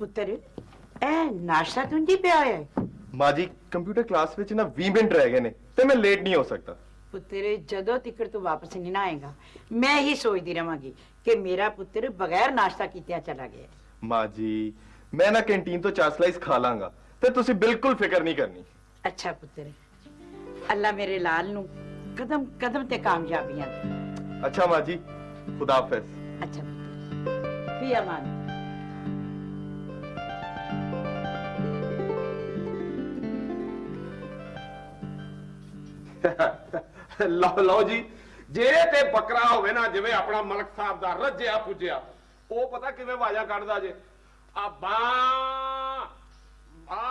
ਪੁੱਤਰ ਇਹ ਨਾਸ਼ਤਾ ਤੁੰਜੀ ਪਿਆ ਹੋਇਆ ਹੈ ਮਾਂ ਜੀ ਕੰਪਿਊਟਰ ਕਲਾਸ ਵਿੱਚ ਨਾ 20 ਮਿੰਟ ਰਹਿ ਗਏ ਨੇ ਤੇ ਮੈਂ ਲੇਟ ਨਹੀਂ ਹੋ ਸਕਦਾ ਪੁੱਤਰ ਜਦੋਂ ਤਿੱਕਰ ਤੂੰ ਵਾਪਸ ਨਹੀਂ ਨਾ ਆਏਗਾ ਮੈਂ ਹੀ ਸੋਚਦੀ ਰਵਾਂਗੀ ਕਿ ਮੇਰਾ ਪੁੱਤਰ ਬਗੈਰ ਨਾਸ਼ਤਾ ਕੀਤਿਆਂ ਚਲਾ ਗਿਆ ਮਾਂ ਜੀ ਮੈਂ ਨਾ ਕੈਂਟੀਨ ਤੋਂ ਚਾਰ ਸਲਾਈਸ ਖਾ ਲਾਂਗਾ ਤੇ ਤੁਸੀਂ ਬਿਲਕੁਲ ਫਿਕਰ ਨਹੀਂ ਕਰਨੀ ਅੱਛਾ ਪੁੱਤਰ ਅੱਲਾ ਮੇਰੇ ਲਾਲ ਨੂੰ ਕਦਮ ਕਦਮ ਤੇ ਕਾਮਯਾਬੀਆਂ ਦੇ ਅੱਛਾ ਮਾਂ ਜੀ ਖੁਦਾ ਹਾਫਿਜ਼ ਅੱਛਾ ਪੁੱਤਰ ਫੀ ਅਮਾਨ ਲਓ ਲਓ ਜੀ, ਜੇ ਤੇ ਬੱਕਰਾ ਹੋਵੇ ਨਾ, ਜਿਵੇਂ ਆਪਣਾ ਮਲਕ ਸਾਹਿਬ ਦਾ ਰੱਜਿਆ, ਪੁੱਜਿਆ, ਉਹ ਪਤਾ ਕਿਵੇਂ ਆਵਾਜ਼ਾਂ ਕੱਢਦਾ ਜੇ? ਆ ਬਾ ਬਾ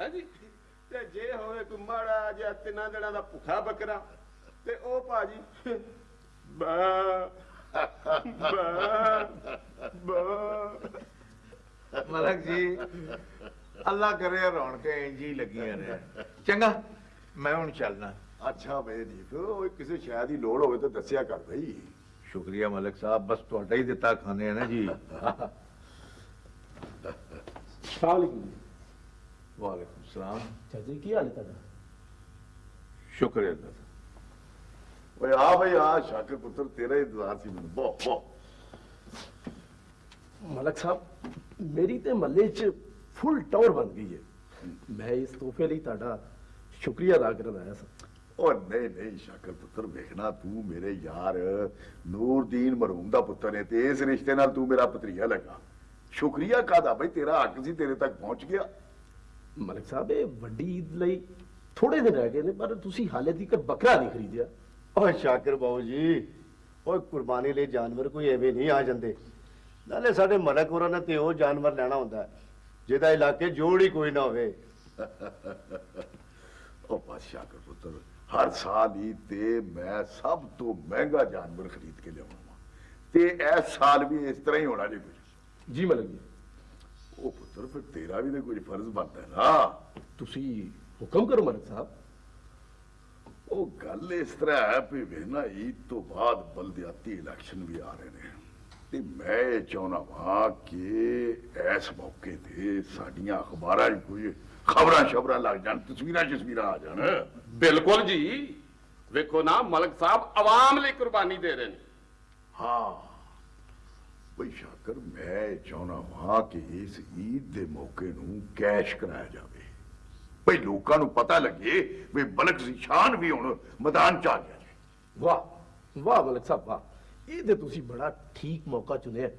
ਹੈ ਜੀ? ਤੇ ਜੇ ਹੋਵੇ ਕੋਈ ਮਾੜਾ ਜਿਹਾ ਤਿੰਨਾਂ ਦਿਨਾਂ ਦਾ ਭੁੱਖਾ ਬੱਕਰਾ, ਤੇ ਉਹ ਭਾਜੀ, ਬਾ ਬਾ ਬਾ। ਮਲਕ ਜੀ, ਅੱਲਾ ਕਰੇ ਰੌਣਕਾਂ ਇੰਜ ਹੀ ਲੱਗੀਆਂ ਨੇ। ਚੰਗਾ। ਮੈਂ ਹੁਣ ਚੱਲਣਾ ਅੱਛਾ ਬਈ ਦੀਪ ਉਹ ਕਿਸੇ ਸ਼ਾਇਦ ਦੀ ਲੋੜ ਹੋਵੇ ਤਾਂ ਦੱਸਿਆ ਕਰ ਬਈ ਸ਼ੁਕਰੀਆ ਮਲਕ ਸਾਹਿਬ ਬਸ ਤੁਹਾਡਾ ਹੀ ਦਿੱਤਾ ਖਾਣੇ ਆ ਨਾ ਜੀ ਵਾਲੇਕੁਮ ਵਾਲੇਕੁਮ ਸਲਾਮ ਚਾਚਾ ਜੀ ਕੀ ਹਾਲ ਹੈ ਤੁਹਾਡਾ ਸ਼ੁਕਰ ਹੈ ਅੱਲਾ ਦਾ। ਓਏ ਆ ਬਈ ਆ ਸ਼ਾਕਰ ਪੁੱਤਰ ਤੇਰਾ ਹੀ ਇੰਤਜ਼ਾਰ ਸੀ ਮੈਨੂੰ ਬਹੁਤ ਬਹੁਤ ਮਲਕ ਸਾਹਿਬ ਮੇਰੀ ਤੇ ਮੱਲੇ 'ਚ ਫੁੱਲ ਟੌਰ ਬਣ ਗਈ ਹੈ ਮੈਂ ਇਸ ਤੋਹਫੇ ਲਈ ਤੁਹਾਡਾ ਸ਼ੁਕਰੀਆ ਅਦਾ ਕਰਨ ਆਇਆ ਸਾਂ ਉਹ ਨਹੀਂ ਨਹੀਂ ਸ਼ਾਕਰ ਪੁੱਤਰ ਵੇਖਣਾ ਤੂੰ ਮੇਰੇ ਯਾਰ। ਨੂਰਦੀਨ ਮਰਹੂਮ ਦਾ ਪੁੱਤਰ ਹੈ ਤੇ ਇਸ ਰਿਸ਼ਤੇ ਨਾਲ ਤੂੰ ਮੇਰਾ ਭਤਰੀਆ ਲੱਗਾ। ਸ਼ੁਕਰੀਆ ਕਾਦਾ ਬਈ ਤੇਰਾ ਹੱਕ ਸੀ ਤੇਰੇ ਤੱਕ ਪਹੁੰਚ ਗਿਆ। ਮਲਕ ਸਾਹਿਬ ਇਹ ਵੱਡੀ ਈਦ ਲਈ ਥੋੜੇ ਦਿਨ ਰਹਿ ਗਏ ਨੇ ਪਰ ਤੁਸੀਂ ਹਾਲੇ ਤੱਕ ਬੱਕਰਾ ਨਹੀਂ ਖਰੀਦਿਆ। ਓਏ ਸ਼ਾਕਿਰ ਬਾਬੂ ਜੀ ਓਏ ਕੁਰਬਾਨੀ ਲਈ ਜਾਨਵਰ ਕੋਈ ਐਵੇਂ ਨਹੀਂ ਆ ਜਾਂਦੇ। ਨਾਲੇ ਸਾਡੇ ਮਲਕ ਹੋਰਾਂ ਨੇ ਤੇ ਉਹ ਜਾਨਵਰ ਲੈਣਾ ਹੁੰਦਾ। ਜਿਹਦਾ ਇਲਾਕੇ ਜੋੜ ਹੀ ਕੋਈ ਨਾ ਹੋਵੇ। تو بادشاہ کا پتر ہر سال ہی تے میں سب تو مہنگا جانور خرید کے لیا تے اس سال بھی اس طرح ہی ہونا جی کچھ جی ملک جی۔ وہ پتر پھر تیرا بھی تو کچھ فرض بنتا ہے نا۔ تسی حکم کرو ملک صاحب۔ وہ گل اس طرح ہے پہ نا عید تو بعد بلدیاتی الیکشن بھی آ رہے ہیں۔ ਤੇ ਮੈਂ ਇਹ ਚਾਹੁੰਦਾ ਵਾਂ ਕਿ ਇਸ ਮੌਕੇ ਤੇ ਸਾਡੀਆਂ ਅਖਬਾਰਾਂ 'ਚ ਕੋਈ ਖਬਰਾਂ ਸ਼ਬਰਾਂ ਲੱਗ ਜਾਣ ਤਸਵੀਰਾਂ ਤਸਵੀਰਾਂ ਆ ਜਾਣ। ਬਿਲਕੁਲ ਜੀ। ਵੇਖੋ ਨਾ ਮਲਕ ਸਾਹਿਬ ਆਵਾਮ ਲਈ ਕੁਰਬਾਨੀ ਦੇ ਰਹੇ ਨੇ। ਹਾਂ। ਬਈ ਸ਼ਾਕਰ ਮੈਂ ਚਾਹੁੰਦਾ ਵਾਂ ਕਿ ਇਸ ਈਦ ਦੇ ਮੌਕੇ ਨੂੰ ਕੈਸ਼ ਕਰਾਇਆ ਜਾਵੇ। ਬਈ ਲੋਕਾਂ ਨੂੰ ਪਤਾ ਲੱਗੇ ਵੀ ਬਲਕ ਸ਼ਾਨ ਵੀ ਹੁਣ ਮੈਦਾਨ ਚ ਆ ਗਿਆ ਜੀ। ਵਾਹ ਵਾਹ ਮਲਕ ਸਾਹਿਬ ਵਾਹ। ਇਹ ਤੇ ਤੁਸੀਂ ਬੜਾ ਠੀਕ ਮੌਕਾ ਚੁਣਿਆ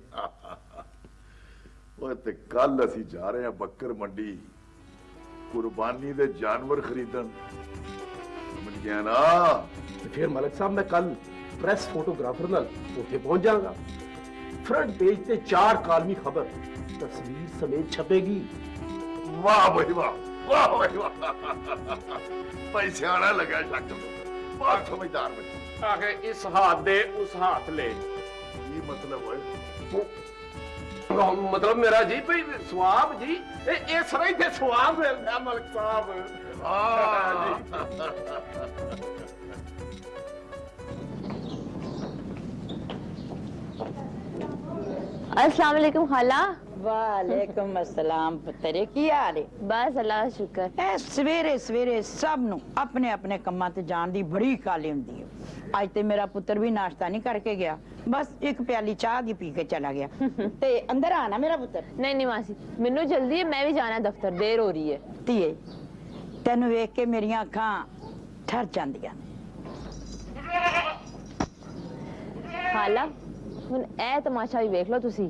ਉਹ ਤੇ ਕੱਲ ਅਸੀਂ ਜਾ ਰਹੇ ਹਾਂ ਬੱਕਰ ਮੰਡੀ ਕੁਰਬਾਨੀ ਦੇ ਜਾਨਵਰ ਖਰੀਦਣ ਸਮਝ ਗਿਆ ਨਾ ਤੇ ਫਿਰ ਮਲਕ ਸਾਹਿਬ ਮੈਂ ਕੱਲ ਪ੍ਰੈਸ ਫੋਟੋਗ੍ਰਾਫਰ ਨਾਲ ਉੱਥੇ ਪਹੁੰਚ ਜਾਵਾਂਗਾ ਫਰੰਟ ਪੇਜ ਤੇ ਚਾਰ ਕਾਲਮੀ ਖਬਰ ਤਸਵੀਰ ਸਮੇਤ ਛਪੇਗੀ ਵਾਹ ਬਈ ਵਾਹ ਵਾਹ ਬਈ ਵਾਹ ਭਾਈ ਸਿਆਣਾ ਲੱਗਾ ਸ਼ਾਕਰ ਪੁੱਤਰ। ਬਹੁਤ ਸਮਝਦਾਰ ਬੱਚਾ آگے اس ہاتھ دے اس ہاتھ لے۔ یہ مطلب ہے۔ مطلب میرا جی پہ سواب جی اے سرائی پہ سواب ملتا ملک صاحب۔ السلام علیکم خالہ۔ ਵਾਲੇਕਮ ਅਸਲਾਮ ਪੁੱਤਰੇ ਕੀ ਹਾਲ ਹੈ ਬਸ ਅੱਲਾ ਸ਼ੁਕਰ। ਐ ਸਵੇਰੇ ਸਵੇਰੇ ਸਭ ਨੂੰ ਆਪਣੇ ਆਪਣੇ ਕੰਮਾਂ ਤੇ ਜਾਣ ਦੀ ਬੜੀ ਕਾਲੀ ਹੁੰਦੀ ਹੈ ਅੱਜ ਤੇ ਮੇਰਾ ਪੁੱਤਰ ਵੀ ਨਾਸ਼ਤਾ ਨਹੀਂ ਕਰਕੇ ਗਿਆ। ਬਸ ਇੱਕ ਪਿਆਲੀ ਚਾਹ ਦੀ ਪੀ ਕੇ ਚਲਾ ਗਿਆ। ਤੇ ਅੰਦਰ ਆਣਾ ਮੇਰਾ ਪੁੱਤਰ? ਨਹੀਂ ਨਹੀਂ ਮਾਸੀ ਮੈਨੂੰ ਜਲਦੀ ਹੈ ਮੈਂ ਵੀ ਜਾਣਾ ਦਫ਼ਤਰ ਦੇਰ ਹੋ ਰਹੀ ਹੈ ਧੀਏ ਤੈਨੂੰ ਵੇਖ ਕੇ ਮੇਰੀਆਂ ਅੱਖਾਂ ਠਰ ਜਾਂਦੀਆਂ ਹਾਲਾ ਹੁਣ ਇਹ ਤਮਾਸ਼ਾ ਵੀ ਵੇਖ ਲਓ ਤੁਸੀਂ।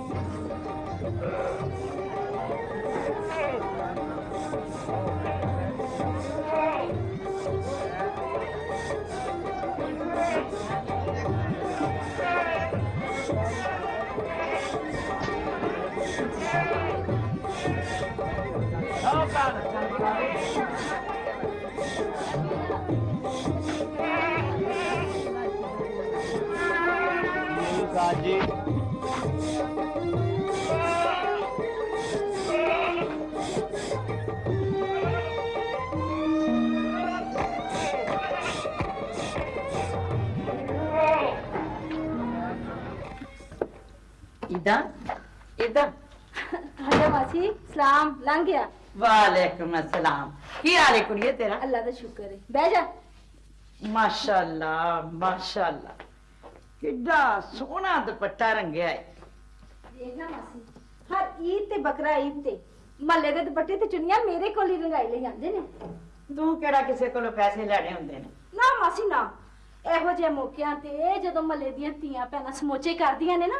عیدہ عیدہ آجا ماسی سلام لنگ گیا وعلیکم السلام کی حال ہے تیرا اللہ دا شکر ہے بہ ماشاءاللہ ماشاءاللہ کڈا سونا دوپٹہ رنگیا ہے دیکھنا ماسی ہر عید تے بکرا عید تے محلے دے دوپٹے تے چنیاں میرے کول ہی رنگائی لے جاندے نے ਤੂੰ ਕਿਹੜਾ ਕਿਸੇ ਕੋਲੋਂ ਪੈਸੇ ਲੈਣੇ ਹੁੰਦੇ ਨੇ ਨਾ ਮਾਸੀ ਨਾ ਇਹੋ ਜਿਹੇ ਮੌਕਿਆਂ ਤੇ ਜਦੋਂ ਮੱਲੇ ਦੀਆਂ ਧੀਆਂ ਪੈਣਾ ਸਮੋਚੇ ਕਰਦੀਆਂ ਨੇ ਨਾ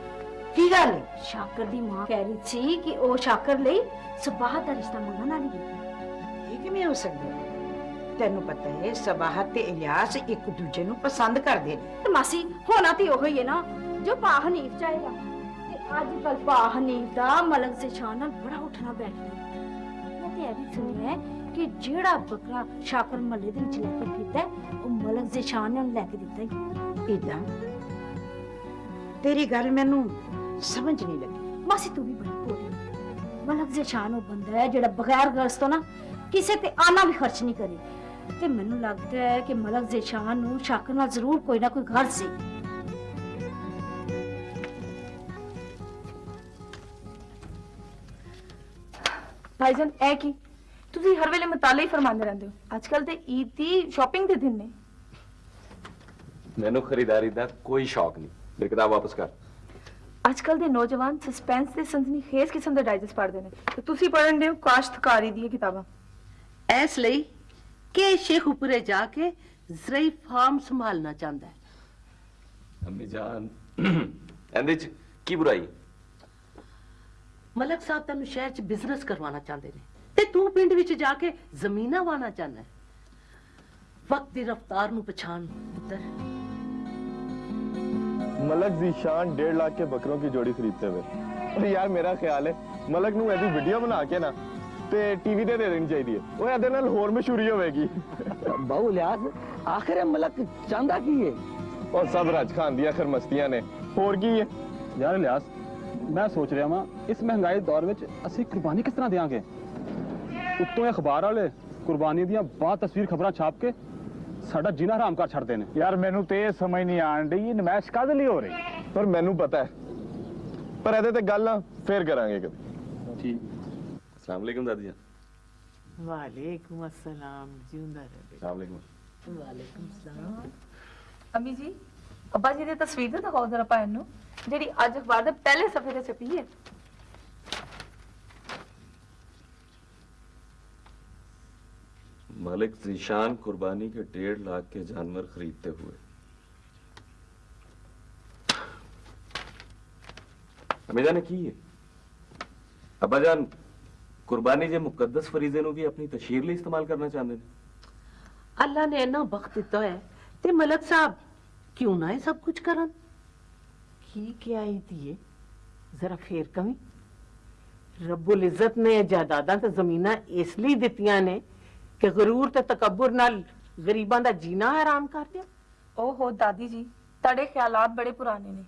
ਕੀ ਗੱਲ ਹੈ? ਸ਼ਾਕਰ ਦੀ ਮਾਂ ਕਹਿ ਰਹੀ ਸੀ ਕਿ ਉਹ ਸ਼ਾਕਰ ਲਈ ਸਬਾਹਤ ਦਾ ਰਿਸ਼ਤਾ ਮੰਗਣ ਵਾਲੀ ਹੈ। ਇਹ ਕਿਵੇਂ ਹੋ ਸਕਦਾ ਹੈ? ਤੈਨੂੰ ਪਤਾ ਹੈ ਸਬਾਹਤ ਤੇ ਇਲਿਆਸ ਇੱਕ ਦੂਜੇ ਨੂੰ ਪਸੰਦ ਕਰਦੇ ਨੇ। ਤੇ ਮਾਸੀ ਹੋਣਾ ਤੇ ਉਹੀ ਹੈ ਨਾ ਜੋ ਪਾ ਹਨੀਫ ਚਾਹੇਗਾ। ਤੇ ਅੱਜ ਕੱਲ ਪਾ ਹਨੀਫ ਦਾ ਮਲਕ ਜ਼ੇਸ਼ਾਨ ਨਾਲ ਬੜਾ ਉੱਠਣਾ ਬੈਠਣਾ ਮੈਂ ਤੇ ਇਹ ਵੀ ਸੁਣਿਆ ਹੈ ਕਿ ਜਿਹੜਾ ਬੱਕਰਾ ਸ਼ਾਕਰ ਮੱਲੇ ਦੇ ਵਿੱਚ ਲੈ ਕੇ ਫਿਰਦਾ ਹੈ, ਉਹ ਮਲਕ ਜ਼ੇਸ਼ਾਨ ਨੇ ਉਹਨੂੰ ਲੈ ਕੇ ਦਿੱਤਾ ਹੀ। ਇਦਾਂ ਤੇਰੀ ਗੱਲ ਮੈਨੂੰ ਸਮਝ ਨਹੀਂ ਲੱਗੀ। ਮਾਸੀ ਤੂੰ ਵੀ ਬੜੀ ਭੋਲੀ। ਮਲਕ ਜ਼ੇਸ਼ਾਨ ਉਹ ਬੰਦਾ ਹੈ ਜਿਹੜਾ ਬਗੈਰ ਗਰਜ਼ ਤੋਂ ਨਾ ਕਿਸੇ ਤੇ ਆਨਾ ਵੀ ਖਰਚ ਨਹੀਂ ਕਰੇ। ਤੇ ਮੈਨੂੰ ਲੱਗਦਾ ਹੈ ਕਿ ਮਲਕ ਜ਼ੇਸ਼ਾਨ ਨੂੰ ਸ਼ਾਕਰ ਨਾਲ ਜ਼ਰੂਰ ਕੋਈ ਨਾ ਕੋਈ ਗਰਜ਼ ਸੀ। ਭਾਈਜਾਨ ਇਹ ਕੀ? ਤੁਸੀਂ ਹਰ ਵੇਲੇ ਮਤਾਲੇ ਹੀ ਫਰਮਾਉਂਦੇ ਰਹਿੰਦੇ ਹੋ। ਅੱਜ ਕੱਲ ਤੇ ਈਦ ਦੀ ਸ਼ਾਪਿੰਗ ਦੇ ਦਿਨ ਨੇ। ਮੈਨੂੰ ਖਰੀਦਾਰੀ ਦਾ ਕੋਈ ਸ਼ੌਕ ਨਹੀਂ। ਮੇਰੀ ਕਿਤਾਬ ਵਾਪਸ ਕਰ। ਅੱਜ ਕੱਲ ਦੇ ਨੌਜਵਾਨ ਸਸਪੈਂਸ ਤੇ ਸੰਸਨੀ ਖੇਜ਼ ਕਿਸਮ ਦੇ ਡਾਈਜੈਸਟ ਪੜ੍ਹਦੇ ਨੇ। ਤੇ ਤੁਸੀਂ ਪੜ੍ਹਨ ਦੇ ਹੋ ਕਾਸ਼ਤਕਾਰੀ ਦੀਆਂ ਕਿਤਾਬਾਂ। ਇਸ ਲਈ ਕਿ ਸ਼ੇਖੂਪੁਰੇ ਜਾ ਕੇ ਜ਼ਰਈ ਫਾਰਮ ਸੰਭਾਲਣਾ ਚਾਹੁੰਦਾ ਹੈ। ਅੰਮੀ ਜਾਨ। ਇਹਦੇ ਚ ਕੀ ਬੁਰਾਈ? ਮਲਕ ਸਾਹਿਬ ਤੈਨੂੰ ਸ਼ਹਿਰ 'ਚ ਬਿਜ਼ਨਸ ਕਰਵਾਉਣਾ ਚਾਹੁੰਦੇ ਨੇ। ਤੇ ਤੂੰ ਪਿੰਡ ਵਿੱਚ ਜਾ ਕੇ ਜ਼ਮੀਨਾਂ ਵਾਣਾ ਚਾਹੁੰਦਾ ਹੈ। ਵਕਤ ਦੀ ਰਫ਼ਤਾਰ ਨੂੰ ਪਛਾਣ ਪੁੱਤਰ। मलक जीशान डेढ़ लाख के बकरों की जोड़ी खरीदते हुए और यार मेरा ख्याल है मलक ਨੂੰ ਇਹਦੀ ਵੀਡੀਓ ਬਣਾ ਕੇ ਨਾ ਤੇ ਟੀਵੀ ਤੇ ਦੇ ਦੇਣੀ ਚਾਹੀਦੀ ਹੈ ਉਹ ਇਹਦੇ ਨਾਲ ਹੋਰ ਮਸ਼ਹੂਰੀ ਹੋਵੇਗੀ ਬਾਹੂ ਲਿਆਸ ਆਖਿਰ ਮਲਕ ਚਾਹੁੰਦਾ ਕੀ ਹੈ ਉਹ ਸਭ ਰਾਜ ਖਾਨ ਦੀਆਂ ਖਰ ਮਸਤੀਆਂ ਨੇ ਹੋਰ ਕੀ ਹੈ ਯਾਰ ਇਲਿਆਸ ਮੈਂ ਸੋਚ ਰਿਹਾ ਵਾਂ ਇਸ ਮਹਿੰਗਾਈ ਦੇ ਦੌਰ ਵਿੱਚ ਅਸੀਂ ਕੁਰਬਾਨੀ ਕਿਸ ਤਰ੍ਹਾਂ ਦੇਵਾਂਗੇ ਉੱਤੋਂ ਇਹ ਅਖਬਾਰ ਵਾਲੇ ਕੁਰਬਾਨੀ ਦੀਆਂ ਬਾਅਦ ਤਸਵੀਰ ਖਬਰਾਂ ਛਾਪ ਕੇ ਸਾਡਾ ਜੀਣਾ ਹਰਾਮ ਕਰ ਛੱਡਦੇ ਨੇ। ਯਾਰ ਮੈਨੂੰ ਤੇ ਇਹ ਸਮਝ ਨਹੀਂ ਆਣ ਡਈ ਨਮਾਇਸ਼ ਕਦ ਲਈ ਹੋ ਰਹੀ? ਪਰ ਮੈਨੂੰ ਪਤਾ ਹੈ। ਪਰ ਇਹਦੇ ਤੇ ਗੱਲ ਫੇਰ ਕਰਾਂਗੇ ਕਦੇ। ਠੀਕ। ਅਸਲਾਮ ਵਾਲੇਕੁਮ ਦਾਦੀ ਜਾਨ ਵਾਲੇਕੁਮ ਅਸਲਾਮ ਜਿਉਂਦਾ ਰਹੇ। ਅਸਲਾਮ ਵਾਲੇਕੁਮ ਵਾਲੇਕੁਮ ਸਲਾਮ। ਅਮੀ ਜੀ ਅੱਬਾ ਜੀ ਦੀ ਤਸਵੀਰ ਦਿਖਾਓ ਜ਼ਰਾ ਪਾਇਨ ਨੂੰ ਜਿਹੜੀ ਅੱਜ ਅਖਬਾਰ ਦੇ ਪਹਿਲੇ ਸਫੇ ਤੇ ਛਪੀ ਹੈ। ملک زیشان قربانی کے ڈیڑھ لاکھ کے جانور خریدتے ہوئے۔ امیدہ نے کی ہے؟ ابا جان قربانی جے مقدس فریضے نو بھی اپنی تشہیر لے استعمال کرنا چاہتے نے اللہ نے اینا بخت دیتا ہے تے ملک صاحب کیوں نہ ہے سب کچھ کرن؟ کی کیا ہی دیئے ذرا پھر کمی۔ رب العزت نے جہدادہ تے زمینہ اس لیے دیتیاں نے ਕਿ ਗਰੂਰ ਤੇ ਤਕੱਬਰ ਨਾਲ ਗਰੀਬਾਂ ਦਾ ਜੀਣਾ ਹਰਾਮ ਕਰ ਦਿਓ ਓਹੋ ਦਾਦੀ ਜੀ ਤੁਹਾਡੇ ਖਿਆਲਾਤ ਬੜੇ ਪੁਰਾਣੇ ਨੇ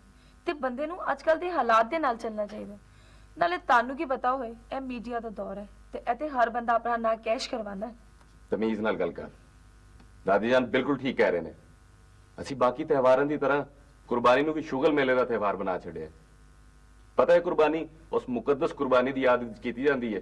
ਤੇ ਬੰਦੇ ਨੂੰ ਅੱਜ ਕੱਲ ਦੇ ਹਾਲਾਤ ਦੇ ਨਾਲ ਚੱਲਣਾ ਚਾਹੀਦਾ। ਨਾਲੇ ਤੁਹਾਨੂੰ ਕੀ ਪਤਾ ਹੋਏ ਇਹ ਮੀਡੀਆ ਦਾ ਦੌਰ ਹੈ ਤੇ ਇੱਥੇ ਹਰ ਬੰਦਾ ਆਪਣਾ ਨਾਂ ਕੈਸ਼ ਕਰਵਾਉਂਦਾ ਹੈ। ਤਮੀਜ਼ ਨਾਲ ਗੱਲ ਕਰ। ਦਾਦੀ ਜਾਨ ਬਿਲਕੁਲ ਠੀਕ ਕਹਿ ਰਹੇ ਨੇ। ਅਸੀਂ ਬਾਕੀ ਤਿਉਹਾਰਾਂ ਦੀ ਤਰ੍ਹਾਂ ਕੁਰਬਾਨੀ ਨੂੰ ਵੀ ਸ਼ੁਗਲ ਮੇਲੇ ਦਾ ਤਿਉਹਾਰ ਬਣਾ ਛੱਡਿਆ ਪਤਾ ਹੈ ਕੁਰਬਾਨੀ ਉਸ ਮੁਕੱਦਸ ਕੁਰਬਾਨੀ ਦੀ ਯਾਦ ਵਿੱਚ ਕੀਤੀ ਜਾਂਦੀ ਹੈ।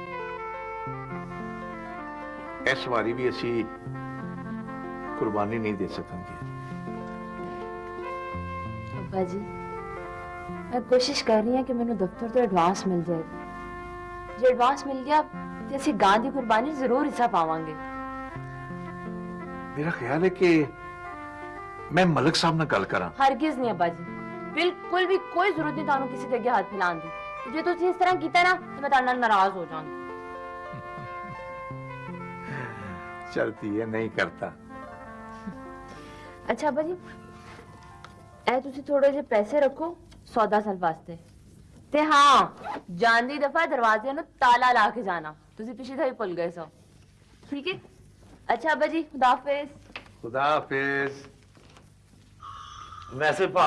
ਇਸ ਵਾਰੀ ਵੀ ਅਸੀਂ ਕੁਰਬਾਨੀ ਨਹੀਂ ਦੇ ਸਕਾਂਗੇ ਅੱਬਾ ਜੀ ਮੈਂ ਕੋਸ਼ਿਸ਼ ਕਰ ਰਹੀ ਹਾਂ ਕਿ ਮੈਨੂੰ ਦਫ਼ਤਰ ਤੋਂ ਐਡਵਾਂਸ ਮਿਲ ਜਾਏ ਜੇ ਐਡਵਾਂਸ ਮਿਲ ਗਿਆ ਤੇ ਅਸੀਂ ਗਾਂ ਦੀ ਕੁਰਬਾਨੀ ਜ਼ਰੂਰ ਹਿੱਸਾ ਪਾਵਾਂਗੇ ਮੇਰਾ ਖਿਆਲ ਹੈ ਕਿ ਮੈਂ ਮਲਕ ਸਾਹਿਬ ਨਾਲ ਗੱਲ ਕਰਾਂ ਹਰਗਿਜ਼ ਨਹੀਂ ਅੱਬਾ ਜੀ ਬਿਲਕੁਲ ਵੀ ਕੋਈ ਜ਼ਰੂਰਤ ਨਹੀਂ ਤੁਹਾਨੂੰ ਕਿਸੇ ਦੇ ਅੱਗੇ ਹੱਥ ਫੈਲਾਉਣ ਦੀ ਤੇ ਜੇ ਤੁਸੀਂ ਇਸ ਤਰ੍ਹਾਂ ਕੀਤਾ ਨਾ ਤੇ ਮੈਂ ਤੁਹਾਡੇ ਨਾਲ ਨਾਰਾਜ਼ ਹੋ ਜਾਵਾਂਗੀ ਚਲਤੀ ਹੈ ਨਹੀਂ ਕਰਤਾ ਅੱਛਾ ਅੱਬਾ ਜੀ ਇਹ ਤੁਸੀਂ ਥੋੜੇ ਜਿਹੇ ਪੈਸੇ ਰੱਖੋ ਸੌਦਾ ਸਾਲ ਵਾਸਤੇ ਤੇ ਹਾਂ ਜਾਂਦੀ ਦਫਾ ਦਰਵਾਜ਼ੇ ਨੂੰ ਤਾਲਾ ਲਾ ਕੇ ਜਾਣਾ ਤੁਸੀਂ ਪਿਛਲੀ ਦਫਾ ਹੀ ਭੁੱਲ ਗਏ ਸੋ ਠੀਕ ਹੈ ਅੱਛਾ ਅੱਬਾ ਜੀ ਖੁਦਾ ਹਾਫਿਜ਼ ਖੁਦਾ ਹਾਫਿਜ਼ ਵੈਸੇ ਭਾ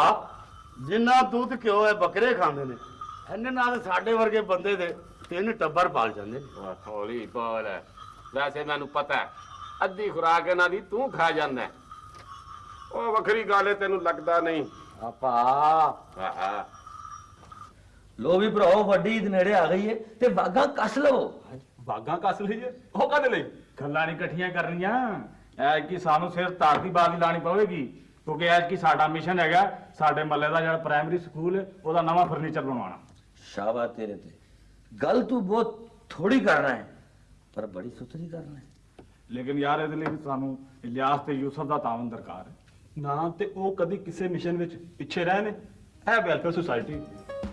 ਜਿੰਨਾ ਦੁੱਧ ਘਿਓ ਹੈ ਬੱਕਰੇ ਖਾਂਦੇ ਨੇ ਇਹਨੇ ਨਾਲ ਸਾਡੇ ਵਰਗੇ ਬੰਦੇ ਦੇ ਤਿੰਨ ਟੱਬਰ ਪਾਲ ਜਾਂਦੇ ਨੇ ਹੌਲੀ ਬੋਲ ਵੈਸੇ ਮੈਨੂੰ ਪਤਾ ਹੈ ਅੱਧੀ ਖੁਰਾਕ ਇਹਨਾਂ ਦੀ ਤੂੰ ਖਾ ਜਾਂਦਾ। ਉਹ ਵੱਖਰੀ ਗੱਲ ਹੈ ਤੈਨੂੰ ਲੱਗਦਾ ਨਹੀਂ। ਆਪਾ। ਆਹਾ। ਲੋ ਵੀ ਭਰਾਓ ਵੱਡੀ ਈਦ ਨੇੜੇ ਆ ਗਈ ਏ ਤੇ ਵਾਗਾ ਕੱਸ ਲਵੋ। ਬਾਗਾਂ ਕੱਸ ਲਈਏ ਉਹ ਕਾਹਦੇ ਲਈ? ਗੱਲਾਂ ਨਹੀਂ ਇਕੱਠੀਆਂ ਕਰਨੀਆਂ। ਐ ਕਿ ਸਾਨੂੰ ਸਿਰ ਧਰਤੀ ਬਾਦੀ ਲਾਣੀ ਪਵੇਗੀ ਕਿਉਂਕਿ ਐ ਕਿ ਸਾਡਾ ਮਿਸ਼ਨ ਹੈਗਾ ਸਾਡੇ ਮੱਲੇ ਦਾ ਜਿਹੜਾ ਪ੍ਰਾਇਮਰੀ ਸਕੂਲ ਹੈ ਉਹਦਾ ਨਵਾਂ ਫਰਨੀਚਰ ਬਣਵਾਉਣਾ। ਸ਼ਾਬਾਸ਼ ਤੇਰੇ ਤੇ। ਗੱਲ ਤੂੰ ਬਹੁਤ ਥੋੜੀ ਕਰਨਾ ਹੈ ਪਰ ਬੜੀ ਸੁਥਰੀ ਕਰਨਾ ਹੈ। ਲੇਕਿਨ ਯਾਰ ਇਹਦੇ ਲਈ ਵੀ ਸਾਨੂੰ ਇਲਿਆਸ ਤੇ ਯੂਸਫ ਦਾ ਤਾਵਨ ਦਰਕਾਰ ਹੈ। ਨਾ ਤੇ ਉਹ ਕਦੀ ਕਿਸੇ ਮਿਸ਼ਨ ਵਿੱਚ ਪਿੱਛੇ ਰਹੇ ਨੇ। ਇਹ ਵੈਲਫੇਅਰ ਸੁਸਾਇਟੀ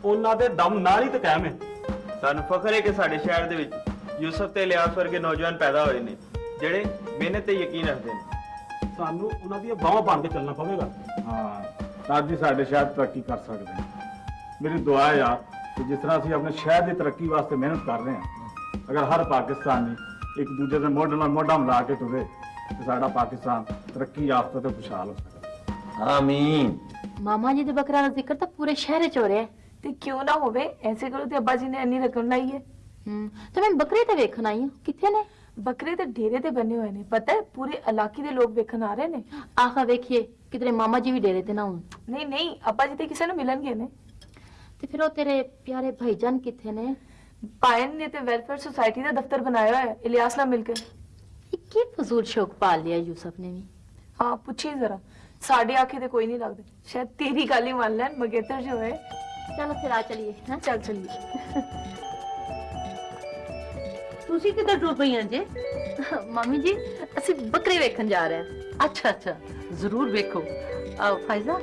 ਉਹਨਾਂ ਦੇ ਦਮ ਨਾਲ ਹੀ ਤੇ ਕਾਇਮ ਹੈ। ਸਾਨੂੰ ਫਖਰ ਹੈ ਕਿ ਸਾਡੇ ਸ਼ਹਿਰ ਦੇ ਵਿੱਚ ਯੂਸਫ ਤੇ ਇਲਿਆਸ ਵਰਗੇ ਨੌਜਵਾਨ ਪੈਦਾ ਹੋਏ ਨੇ ਜਿਹੜੇ ਮਿਹਨਤ ਤੇ ਯਕੀਨ ਰੱਖਦੇ ਨੇ। ਸਾਨੂੰ ਉਹਨਾਂ ਦੀਆਂ ਬਾਹਾਂ ਬਣ ਕੇ ਚੱਲਣਾ ਪਵੇਗਾ। ਹਾਂ ਤਾਂ ਜੀ ਸਾਡੇ ਸ਼ਹਿਰ ਤਰੱਕੀ ਕਰ ਸਕਦੇ ਨੇ। ਮੇਰੀ ਦੁਆ ਹੈ ਯਾਰ ਕਿ ਜਿਸ ਤਰ੍ਹਾਂ ਅਸੀਂ ਆਪਣੇ ਸ਼ਹਿਰ ਦੀ ਤਰੱਕੀ ਵਾਸਤੇ ਮਿਹਨਤ ਕਰ ਰਹੇ ਹਾਂ ਅਗਰ ਹਰ ਪਾਕਿਸਤਾਨੀ ایک دوجے سے موڈا موڈا ملا کے ٹرے کہ ساڈا پاکستان ترقی یافتہ تے خوشحال ہو سکے آمین ماما جی دے بکرا ذکر تے پورے شہر وچ ہو رہا تے کیوں نہ ہوے ایسے کرو تے ابا جی نے انی رقم لائی ہے تے میں بکرے تے ویکھن آئی ہوں کتھے نے بکرے تے ڈیرے تے بنے ہوئے نے پتہ ہے پورے علاقے دے لوگ ویکھن آ رہے نے آخا ویکھیے کدھر ماما جی بھی ڈیرے تے نہ ہون نہیں نہیں ابا جی تے کسے نو ملن گے نے تے پھر او تیرے پیارے بھائی جان کتھے نے ਪਾਇਨ ਨੇ ਤੇ ਵੈਲਫੇਅਰ ਸੁਸਾਇਟੀ ਦਾ ਦਫ਼ਤਰ ਬਣਾਇਆ ਹੋਇਆ ਹੈ ਇਲਿਆਸ ਨਾਲ ਮਿਲ ਕੇ ਇਹ ਕੀ ਫਜ਼ੂਲ ਸ਼ੌਕ ਪਾਲ ਲਿਆ ਯੂਸਫ ਨੇ ਵੀ ਹਾਂ ਪੁੱਛੀ ਜ਼ਰਾ ਸਾਡੇ ਆਖੇ ਤੇ ਕੋਈ ਨਹੀਂ ਲੱਗਦੇ ਸ਼ਾਇਦ ਤੇਰੀ ਗੱਲ ਹੀ ਮੰਨ ਲੈਣ ਮਗੇਤਰ ਜੋ ਹੈ ਚਲੋ ਫਿਰ ਆ ਚਲੀਏ ਹਾਂ ਚੱਲ ਚਲੀਏ ਤੁਸੀਂ ਕਿੱਧਰ ਟੁਰ ਪਈਆਂ ਜੇ ਮੰਮੀ ਜੀ ਅਸੀਂ ਬੱਕਰੇ ਵੇਖਣ ਜਾ ਰਹੇ ਹਾਂ ਅੱਛਾ ਅੱਛਾ ਜ਼ਰੂਰ ਵੇਖੋ ਆ ਫਾਇਜ਼ਾ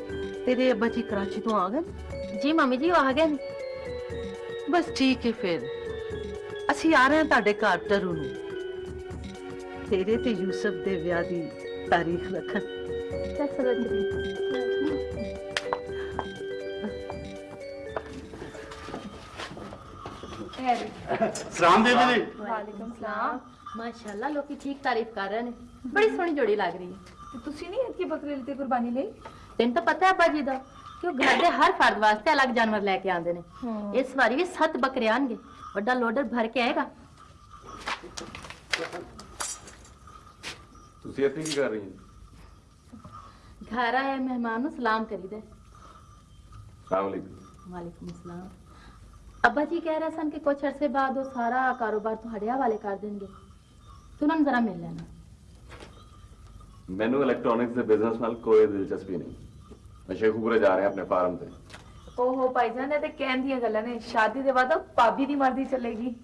ਤੇਰੇ ਅੱਬਾ ਜੀ ਕਰਾਚੀ ਤੋਂ ਆ ਗਏ ਜੀ ਮੰਮੀ ਜੀ ਉਹ ਆ ਗਏ ਨੇ ਬਸ ਠੀਕ ਹੈ ਫਿਰ। ਅਸੀਂ ਆ ਰਹੇ ਹਾਂ ਤੁਹਾਡੇ ਘਰ ਟਰੂ ਨੂੰ। ਤੇਰੇ ਤੇ ਯੂਸਫ ਦੇ ਵਿਆਹ ਦੀ ਤਾਰੀਖ ਰੱਖਣ। ਸਲਾਮ ਬੀਬੀ ਜੀ। ਵਾਲੇਕੁਮ ਸਲਾਮ। ਮਾਸ਼ਾਅੱਲਾ ਲੋਕੀ ਠੀਕ ਤਾਰੀਫ ਕਰ ਰਹੇ ਨੇ। ਬੜੀ ਸੋਹਣੀ ਜੋੜੀ ਲੱਗ ਰਹੀ ਹੈ। ਤੇ ਤੁਸੀਂ ਨਹੀਂ ਇਤਕੀ ਬੱਕਰੇ ਲਿੱਤੇ ਕੁਰਬਾਨੀ ਲਈ? ਤੈਨੂੰ ਤਾਂ ਪਤਾ ਹੈ ਅੱਬਾ ਜੀ ਦਾ। ਕਿ ਉਹ ਘਰ ਦੇ ਹਰ ਫਰਦ ਵਾਸਤੇ ਅਲੱਗ ਜਾਨਵਰ ਲੈ ਕੇ ਆਉਂਦੇ ਨੇ ਹਾਂ। ਇਸ ਵਾਰੀ ਵੀ ਸੱਤ ਬੱਕਰੇ ਆਣਗੇ ਵੱਡਾ ਲੋਡਰ ਭਰ ਕੇ ਆਏਗਾ ਤੁਸੀਂ ਇੱਥੇ ਕੀ ਕਰ ਰਹੀ ਹੋ ਘਰ ਆਏ ਮਹਿਮਾਨ ਨੂੰ ਸਲਾਮ ਕਰੀਦਾ ਸਲਾਮ ਅਲੈਕੁਮ ਵਾਲੇਕੁਮ ਸਲਾਮ ਅੱਬਾ ਜੀ ਕਹਿ ਰਹੇ ਸਨ ਕਿ ਕੁਝ ਅਰਸੇ ਬਾਅਦ ਉਹ ਸਾਰਾ ਕਾਰੋਬਾਰ ਤੁਹਾਡੇ ਹਵਾਲੇ ਕਰ ਦੇਣਗੇ ਤੂੰ ਉਹਨਾਂ ਨੂੰ ਜ਼ਰਾ ਮਿਲ ਲੈਣਾ ਮੈਨੂੰ ਇਲੈਕਟ੍ਰੋਨਿਕਸ ਦੇ ਬਿਜ਼ਨਸ ਨਾਲ ਕੋਈ ਦਿਲਚਸਪੀ ਨਹੀਂ ਮੈਂ ਸ਼ੇਖੂਪੁਰੇ ਜਾ ਰਿਹਾ ਆਪਣੇ ਫਾਰਮ ਤੇ। ਓਹੋ ਭਾਈਜਾਨ ਇਹ ਤੇ ਕਹਿਣ ਦੀਆਂ ਗੱਲਾਂ ਨੇ। ਸ਼ਾਦੀ ਦੇ ਬਾਅਦ ਭਾਬੀ ਦੀ ਮਰਜ਼ੀ ਚੱਲੇਗੀ।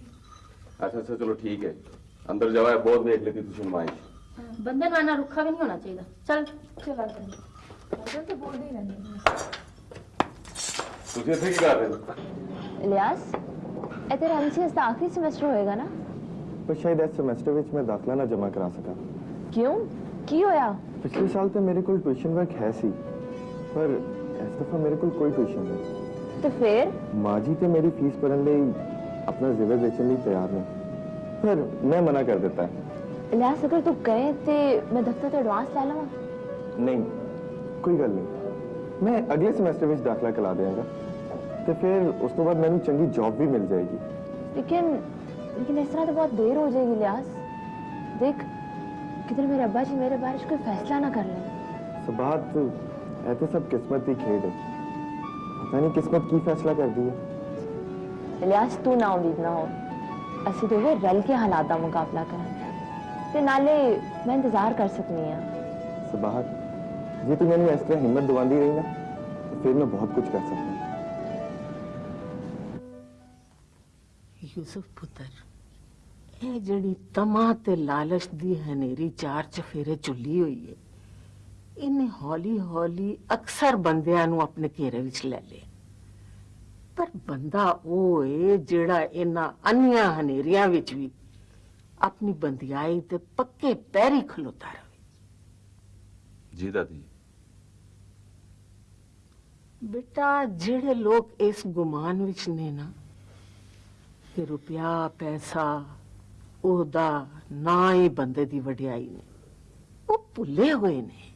ਅੱਛਾ ਅੱਛਾ ਚਲੋ ਠੀਕ ਹੈ। ਅੰਦਰ ਜਾਓ ਇਹ ਬਹੁਤ ਵੇਖ ਲਈ ਤੁਸੀਂ ਨੁਮਾਇਸ਼। ਬੰਦੇ ਨੂੰ ਇੰਨਾ ਰੁੱਖਾ ਵੀ ਨਹੀਂ ਹੋਣਾ ਚਾਹੀਦਾ। ਚਲ। ਚਲਾ ਭਾਈਜਾਨ ਤੇ ਬੋਲਦੇ ਹੀ ਰਹਿੰਦੇ ਨੇ ਤੁਸੀਂ ਇੱਥੇ ਕੀ ਕਰ ਰਹੇ ਹੋ? ਇਲਿਆਸ ਇਹ ਤੇਰਾ ਐਮਸੀਐਸ ਦਾ ਆਖਰੀ ਸਮੈਸਟਰ ਹੋਏਗਾ ਨਾ? ਪਰ ਸ਼ਾਇਦ ਇਸ ਸਮੈਸਟਰ ਵਿੱਚ ਮੈਂ ਦਾਖਲਾ ਨਾ ਜਮ੍ਹਾਂ ਕਰਾ ਸਕਾਂ। ਕਿਉਂ? ਕੀ ਹੋਇਆ? ਪਿਛਲੇ ਸਾਲ ਤੇ ਮੇਰੇ ਕੋਲ ਟਿਊਸ਼ਨ ਵਰਕ ਹੈ ਸੀ। پر اس دفعہ میرے کو کوئی ٹیوشن نہیں۔ تو پھر؟ ماں جی تے میری فیس بھرن لئی اپنا زیور بیچن لئی تیار نہیں۔ پر میں منع کر دیتا ہے۔ الیاس اگر تو گئے تے میں دفتر تے ایڈوانس لا لواں۔ نہیں کوئی گل نہیں۔ میں اگلے سیمسٹر وچ داخلہ کرا دیاں گا۔ تے پھر اس تو بعد مینوں چنگی جاب بھی مل جائے گی۔ لیکن لیکن اس طرح تو بہت دیر ہو جائے گی الیاس دیکھ کدھر میرے ابا جی میرے بارش کوئی فیصلہ نہ کر لیں۔ سبات اے تو سب قسمت کی کھیڑ ہے۔ پتہ نہیں قسمت کی فیصلہ کر دی ہے۔ الیاس تو نہ امید نہ ہو۔ اسی تو رل کے حالات دا مقابلہ کرنا تے نالے میں انتظار کر سکنی ہاں۔ صباحت جی تو میں نے اس طرح ہمت دواندی رہی نا پھر میں بہت کچھ کر سکتا ہوں۔ یوسف پتر اے جڑی تمہ تے لالچ دی ہنیری چار چفیرے چلی ہوئی ہے۔ ਇਹਨੇ ਹੌਲੀ ਹੌਲੀ ਅਕਸਰ ਬੰਦਿਆਂ ਨੂੰ ਆਪਣੇ ਘੇਰੇ ਵਿੱਚ ਲੈ ਲਿਆ। ਪਰ ਬੰਦਾ ਉਹ ਏ ਜਿਹੜਾ ਇਹਨਾਂ ਅੰਨੀਆਂ ਹਨੇਰੀਆਂ ਵਿੱਚ ਵੀ ਆਪਣੀ ਬੰਦਿਆਈ ਤੇ ਪੱਕੇ ਪੈਰੀ ਖਲੋਤਾ ਰਹੇ। ਜੀ ਦਾਦੀ ਬੇਟਾ ਜਿਹੜੇ ਲੋਕ ਇਸ ਗੁਮਾਨ ਵਿੱਚ ਨੇ ਨਾ ਕਿ ਰੁਪਿਆ ਪੈਸਾ ਉਹਦਾ ਨਾ ਹੀ ਬੰਦੇ ਦੀ ਵਡਿਆਈ ਨੇ ਉਹ ਭੁੱਲੇ ਹੋਏ ਨੇ।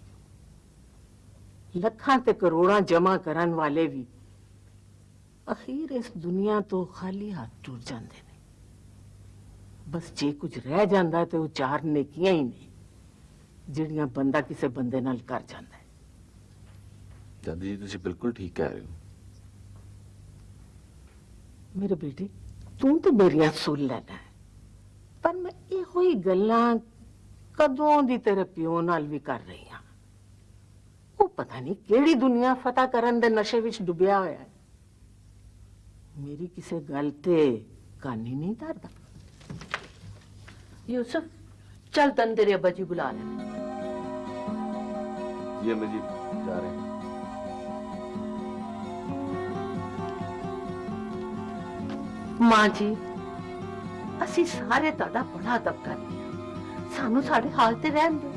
ਲੱਖਾਂ ਤੇ ਕਰੋੜਾਂ ਜਮਾ ਕਰਨ ਵਾਲੇ ਵੀ ਅਖੀਰ ਇਸ ਦੁਨੀਆ ਤੋਂ ਖਾਲੀ ਹੱਥ ਟੁਰ ਜਾਂਦੇ ਨੇ ਬਸ ਜੇ ਕੁਝ ਰਹਿ ਜਾਂਦਾ ਤੇ ਉਹ ਚਾਰ ਨੇਕੀਆਂ ਹੀ ਨੇ ਜਿਹੜੀਆਂ ਬੰਦਾ ਕਿਸੇ ਬੰਦੇ ਨਾਲ ਕਰ ਜਾਂਦਾ ਹੈ। ਦਾਦੀ ਜੀ ਤੁਸੀਂ ਬਿਲਕੁਲ ਠੀਕ ਕਹਿ ਰਹੇ ਹੋ ਮੇਰੇ ਬੇਟੇ ਤੂੰ ਤੇ ਮੇਰੀਆਂ ਸੁਣ ਲੈਣਾ ਹੈ। ਪਰ ਮੈਂ ਇਹੋ ਹੀ ਗੱਲਾਂ ਕਦੋਂ ਦੀ ਤੇਰੇ ਪਿਓ ਨਾਲ ਵੀ ਕਰ ਰਹੀ ਹਾਂ ਉਹ ਪਤਾ ਨਹੀਂ ਕਿਹੜੀ ਦੁਨੀਆ ਫਤਹ ਕਰਨ ਦੇ ਨਸ਼ੇ ਵਿੱਚ ਡੁੱਬਿਆ ਹੋਇਆ ਹੈ ਮੇਰੀ ਕਿਸੇ ਗੱਲ ਤੇ ਕਾਨੀ ਨਹੀਂ ਧਰਦਾ यूसुफ चल तन तेरे अब्बा जी बुला रहे हैं ਜੀ ਅੰਮੀ ਜੀ ਜਾ ਰਹੇ हैं ਮਾਂ ਜੀ ਅਸੀਂ ਸਾਰੇ ਤੁਹਾਡਾ ਬੜਾ ਅਦਬ ਕਰਦੇ ਹਾਂ ਸਾਨੂੰ ਸਾਡੇ ਹਾਲ ਤੇ ਰਹਿਣ ਦਿਓ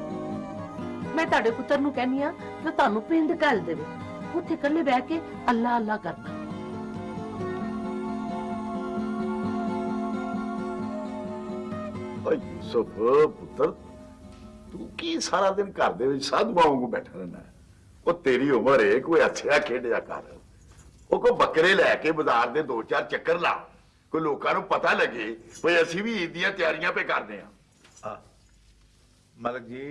ਮੈਂ ਤੁਹਾਡੇ ਪੁੱਤਰ ਨੂੰ ਕਹਿੰਨੀ ਆ ਕਿ ਤੁਹਾਨੂੰ ਪਿੰਡ ਘੱਲ ਦੇਵੇ। ਉੱਥੇ ਇਕੱਲੇ ਬਹਿ ਕੇ ਅੱਲਾ ਅੱਲਾ ਕਰਨਾ ਓਏ ਯੂਸਫ ਪੁੱਤਰ ਤੂੰ ਕੀ ਸਾਰਾ ਦਿਨ ਘਰ ਦੇ ਵਿੱਚ ਸਾਧੂ ਵਾਂਗੂ ਬੈਠਾ ਰਹਿਣਾ ਹੈ? ਉਹ ਤੇਰੀ ਉਮਰ ਏ ਕੋਈ ਅੱਛਾ ਖੇਡਿਆ ਕਰ। ਉਹ ਕੋ ਬੱਕਰੇ ਲੈ ਕੇ ਬਾਜ਼ਾਰ ਦੇ ਦੋ ਚਾਰ ਚੱਕਰ ਲਾ। ਕੋਈ ਲੋਕਾਂ ਨੂੰ ਪਤਾ ਲੱਗੇ ਵੀ ਅਸੀਂ ਵੀ ਈਦ ਦੀਆਂ ਤਿਆਰੀਆਂ ਪੇ ਕਰਦੇ ਆ ਮਲਕ ਜੀ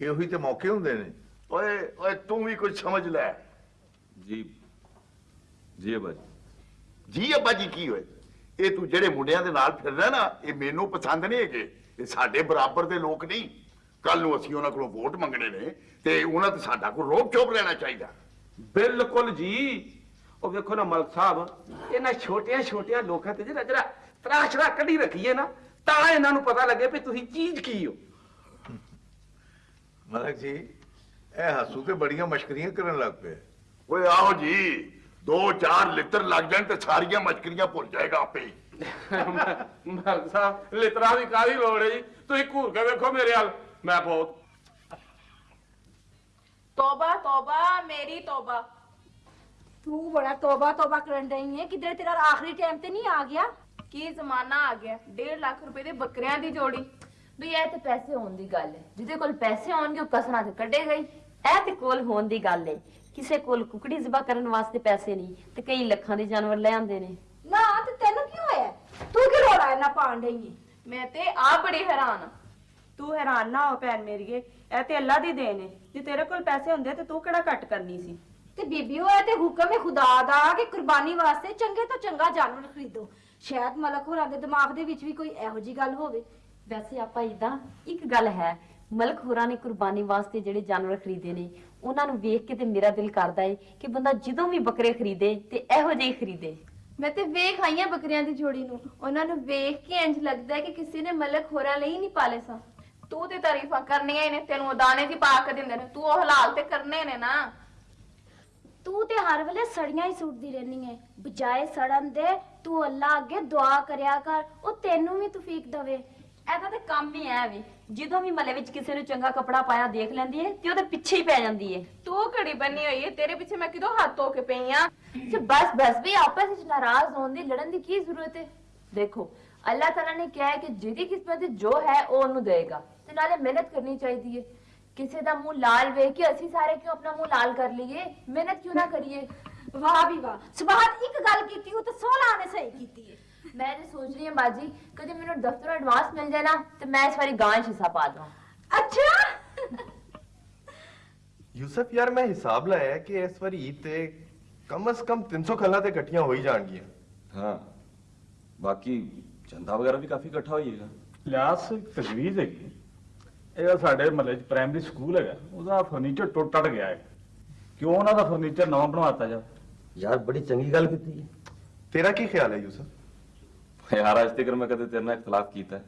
ਇਹੋ ਹੀ ਤੇ ਮੌਕੇ ਹੁੰਦੇ ਨੇ। ਓਏ ਓਏ ਤੂੰ ਵੀ ਕੁਝ ਸਮਝ ਲੈ। ਜੀ ਜੀ ਅੱਬਾ ਜੀ ਜੀ ਅੱਬਾ ਜੀ ਕੀ ਹੋਏ ਇਹ ਤੂੰ ਜਿਹੜੇ ਮੁੰਡਿਆਂ ਦੇ ਨਾਲ ਫਿਰਦਾ ਨਾ ਇਹ ਮੈਨੂੰ ਪਸੰਦ ਨਹੀਂ ਹੈਗੇ। ਇਹ ਸਾਡੇ ਬਰਾਬਰ ਦੇ ਲੋਕ ਨਹੀਂ। ਕੱਲ ਨੂੰ ਅਸੀਂ ਉਹਨਾਂ ਕੋਲੋਂ ਵੋਟ ਮੰਗਣੇ ਨੇ ਤੇ ਉਹਨਾਂ ਤੇ ਸਾਡਾ ਕੋਈ ਰੋਕ ਚੋਪ ਲੈਣਾ ਚਾਹੀਦਾ। ਬਿਲਕੁਲ ਜੀ। ਉਹ ਵੇਖੋ ਨਾ ਮਲਕ ਸਾਹਿਬ ਇਹਨਾਂ ਛੋਟੀਆਂ ਛੋਟੀਆਂ ਲੋਕਾਂ ਤੇ ਜਿਹੜਾ ਜਿਹੜਾ ਤਰਾਸ਼ਰਾ ਕੱਢੀ ਰੱਖੀਏ ਨਾ ਤਾਂ ਇਹਨਾਂ ਨੂੰ ਪਤਾ ਲੱਗੇ ਵੀ ਤੁਸੀਂ ਚੀਜ਼ ਕੀ ਹੋ। ملک جی اے ہسو تے بڑیاں مشکریاں کرن لگ پے اوئے آو جی دو چار لتر لگ جان تے ساریاں مشکریاں بھول جائے گا اپے ملک صاحب لترا دی کاری لوڑ ہے تو گھور کے ویکھو میرے حال میں بہت توبہ توبہ میری توبہ تو بڑا توبہ توبہ کرن رہی ہے کدھر تیرا آخری ٹائم تے نہیں آ گیا کی زمانہ آ گیا ڈیڑھ لاکھ روپے دے بکریاں دی جوڑی ਵੀ ਇਹ ਤੇ ਪੈਸੇ ਹੋਣ ਦੀ ਗੱਲ ਹੈ। ਜਿਹਦੇ ਕੋਲ ਪੈਸੇ ਹੋਣਗੇ ਉਹ ਕਸਰਾਂ ਤੇ ਕੱਢੇਗਾ ਹੀ ਇਹ ਤੇ ਕੋਲ ਹੋਣ ਦੀ ਗੱਲ ਹੈ। ਕਿਸੇ ਕੋਲ ਕੁਕੜੀ ਜ਼ਬਾ ਕਰਨ ਵਾਸਤੇ ਪੈਸੇ ਨਹੀਂ ਤੇ ਕਈ ਲੱਖਾਂ ਦੇ ਜਾਨਵਰ ਲੈ ਆਉਂਦੇ ਨੇ। ਨਾ ਤੇ ਤੈਨੂੰ ਕੀ ਹੋਇਆ? ਤੂੰ ਕੀ ਰੋੜਾ ਇੰਨਾ ਪਾਣ ਰਹੀ ਹੈ ਮੈਂ ਤੇ ਆ ਬੜੀ ਹੈਰਾਨ ਤੂੰ ਹੈਰਾਨ ਨਾ ਹੋ ਭੈਣ ਮੇਰੀਏ ਇਹ ਤੇ ਅੱਲਾ ਦੀ ਦੇਣ ਹੈ ਜੇ ਤੇਰੇ ਕੋਲ ਪੈਸੇ ਹੁੰਦੇ ਤੇ ਤੂੰ ਕਿਹੜਾ ਘੱਟ ਕਰਨੀ ਸੀ? ਤੇ ਬੀਬੀ ਉਹ ਤੇ ਹੁਕਮ ਹੈ ਖੁਦਾ ਦਾ ਕਿ ਕੁਰਬਾਨੀ ਵਾਸਤੇ ਚੰਗੇ ਤੋਂ ਚੰਗਾ ਜਾਨਵਰ ਖਰੀਦੋ। ਸ਼ਾਇਦ ਮਲਕ ਹੋਰਾਂ ਦੇ ਦਿਮਾਗ ਦੇ ਵਿੱਚ ਵੀ ਕੋਈ ਇਹੋ ਜੀ ਗੱਲ ਹੋਵੇ। ਵੈਸੇ ਆਪਾਂ ਇਦਾਂ ਇੱਕ ਗੱਲ ਹੈ ਮਲਕ ਹੋਰਾਂ ਨੇ ਕੁਰਬਾਨੀ ਵਾਸਤੇ ਜਿਹੜੇ ਜਾਨਵਰ ਖਰੀਦੇ ਨੇ ਉਹਨਾਂ ਨੂੰ ਵੇਖ ਕੇ ਤੇ ਮੇਰਾ ਦਿਲ ਕਰਦਾ ਏ ਕਿ ਬੰਦਾ ਜਦੋਂ ਵੀ ਬੱਕਰੇ ਖਰੀਦੇ ਤੇ ਇਹੋ ਜਿਹੇ ਹੀ ਖਰੀਦੇ। ਮੈਂ ਤੇ ਵੇਖ ਆਈਆਂ ਬੱਕਰੀਆਂ ਦੀ ਜੋੜੀ ਨੂੰ। ਉਹਨਾਂ ਨੂੰ ਵੇਖ ਕੇ ਇੰਜ ਲੱਗਦਾ ਹੈ ਕਿ ਕਿਸੇ ਨੇ ਮਲਕ ਹੋਰਾਂ ਲਈ ਨਹੀਂ ਪਾਲੇ ਸਾਂ। ਤੂੰ ਤੇ ਤਾਰੀਫਾਂ ਕਰਨੀਆਂ ਹੀ ਨੇ ਤੈਨੂੰ ਉਹ ਦਾਣੇ ਦੀ ਪਾ ਕੇ ਦਿੰਦੇ ਨੇ ਤੂੰ ਉਹ ਹਲਾਲ ਤੇ ਕਰਨੇ ਨੇ ਨਾ। ਤੂੰ ਤੇ ਹਰ ਵੇਲੇ ਸੜੀਆਂ ਹੀ ਸੁੱਟਦੀ ਰਹਿਨੀ ਹੈ ਬਜਾਏ ਸੜਨ ਦੇ ਤੂੰ ਅੱਲਾ ਅੱਗੇ ਦੁਆ ਕਰਿਆ ਕਰ ਉਹ ਤੈਨੂੰ ਵੀ ਤੌਫੀਕ ਦਵੇ। ਇਹਦਾ ਤੇ ਕੰਮ ਹੀ ਐ ਵੀ। ਜਦੋਂ ਵੀ ਮਲੇ ਵਿੱਚ ਕਿਸੇ ਨੂੰ ਚੰਗਾ ਕਪੜਾ ਪਾਇਆ ਦੇਖ ਲੈਂਦੀ ਏ ਤੇ ਉਹਦੇ ਪਿੱਛੇ ਹੀ ਪੈ ਜਾਂਦੀ ਏ। ਤੂੰ ਘੜੀ ਬੰਨੀ ਹੋਈ ਹੈ ਤੇਰੇ ਪਿੱਛੇ ਮੈਂ ਕਿਦੋਂ ਹੱਥ ਧੋ ਕੇ ਪਈ ਆ? ਤੇ ਬਸ ਬਸ ਵੀ ਆਪਸ ਵਿੱਚ ਨਾਰਾਜ਼ ਹੋਣ ਦੀ ਲੜਨ ਦੀ ਕੀ ਜ਼ਰੂਰਤ ਹੈ ਦੇਖੋ ਅੱਲਾਹ ਤਾਲਾ ਨੇ ਕਿਹਾ ਹੈ ਕਿ ਜਿਹਦੀ ਕਿਸਮਤ ਵਿੱਚ ਜੋ ਹੈ ਉਹ ਉਹਨੂੰ ਦੇਏਗਾ ਤੇ ਨਾਲੇ ਮਿਹਨਤ ਕਰਨੀ ਚਾਹੀਦੀ ਹੈ ਕਿਸੇ ਦਾ ਮੂੰਹ ਲਾਲ ਵੇਖ ਕੇ ਅਸੀਂ ਸਾਰੇ ਕਿਉਂ ਆਪਣਾ ਮੂੰਹ ਲਾਲ ਕਰ ਲਈਏ? ਮਿਹਨਤ ਕਿਉਂ ਨਾ ਕਰੀਏ? ਵਾਹ ਵੀ ਵਾਹ। ਸੁਭਾਤ ਇੱਕ ਗੱਲ ਕੀਤੀ ਉਹ ਤਾਂ 16 ਨੇ ਸਹੀ ਕੀਤੀ ਹੈ ਮੈਂ ਤੇ ਸੋਚ ਰਹੀ ਹਾਂ ਬਾਜੀ ਕਦੇ ਮੈਨੂੰ ਦਫ਼ਤਰੋਂ ਐਡਵਾਂਸ ਮਿਲ ਜਾਏ ਨਾ ਤੇ ਮੈਂ ਇਸ ਵਾਰੀ ਗਾਂ 'ਚ ਹਿੱਸਾ ਪਾ ਦਵਾਂ ਅੱਛਾ ਯੂਸਫ ਯਾਰ ਮੈਂ ਹਿਸਾਬ ਲਾਇਆ ਕਿ ਇਸ ਵਾਰੀ ਈਦ ਤੇ ਕਮ ਸ ਕਮ 300 ਖੱਲਾਂ ਤੇ ਇਕੱਠੀਆਂ ਹੋ ਹੀ ਜਾਣਗੀਆਂ ਹਾਂ ਬਾਕੀ ਚੰਦਾ ਵਗੈਰਾ ਵੀ ਕਾਫੀ ਇਕੱਠਾ ਹੋਈਏਗਾ ਲਿਆਸ ਤਜਵੀਜ਼ ਹੈਗੀ ਇਹ ਸਾਡੇ ਮਹੱਲੇ 'ਚ ਪ੍ਰਾਇਮਰੀ ਸਕੂਲ ਹੈਗਾ ਉਹਦਾ ਫਰਨੀਚਰ ਟੁੱਟ ਟੱਟ ਗਿਆ ਹੈ ਕਿਉਂ ਉਹਨਾਂ ਦਾ ਫਰਨੀਚਰ ਨਵਾਂ ਬਣਵਾਤਾ ਜਾ ਯਾਰ ਬੜੀ ਚੰਗੀ ਗੱਲ ਕੀਤੀ ਹੈ ਤੇਰਾ ਕੀ ਖਿਆਲ ਹੈ ਯੂਸਫ ਯਾਰ ਅੱਜ ਤੱਕ ਮੈਂ ਕਦੇ ਤੇਰੇ ਨਾਲ ਇਖਤਲਾਫ ਕੀਤਾ।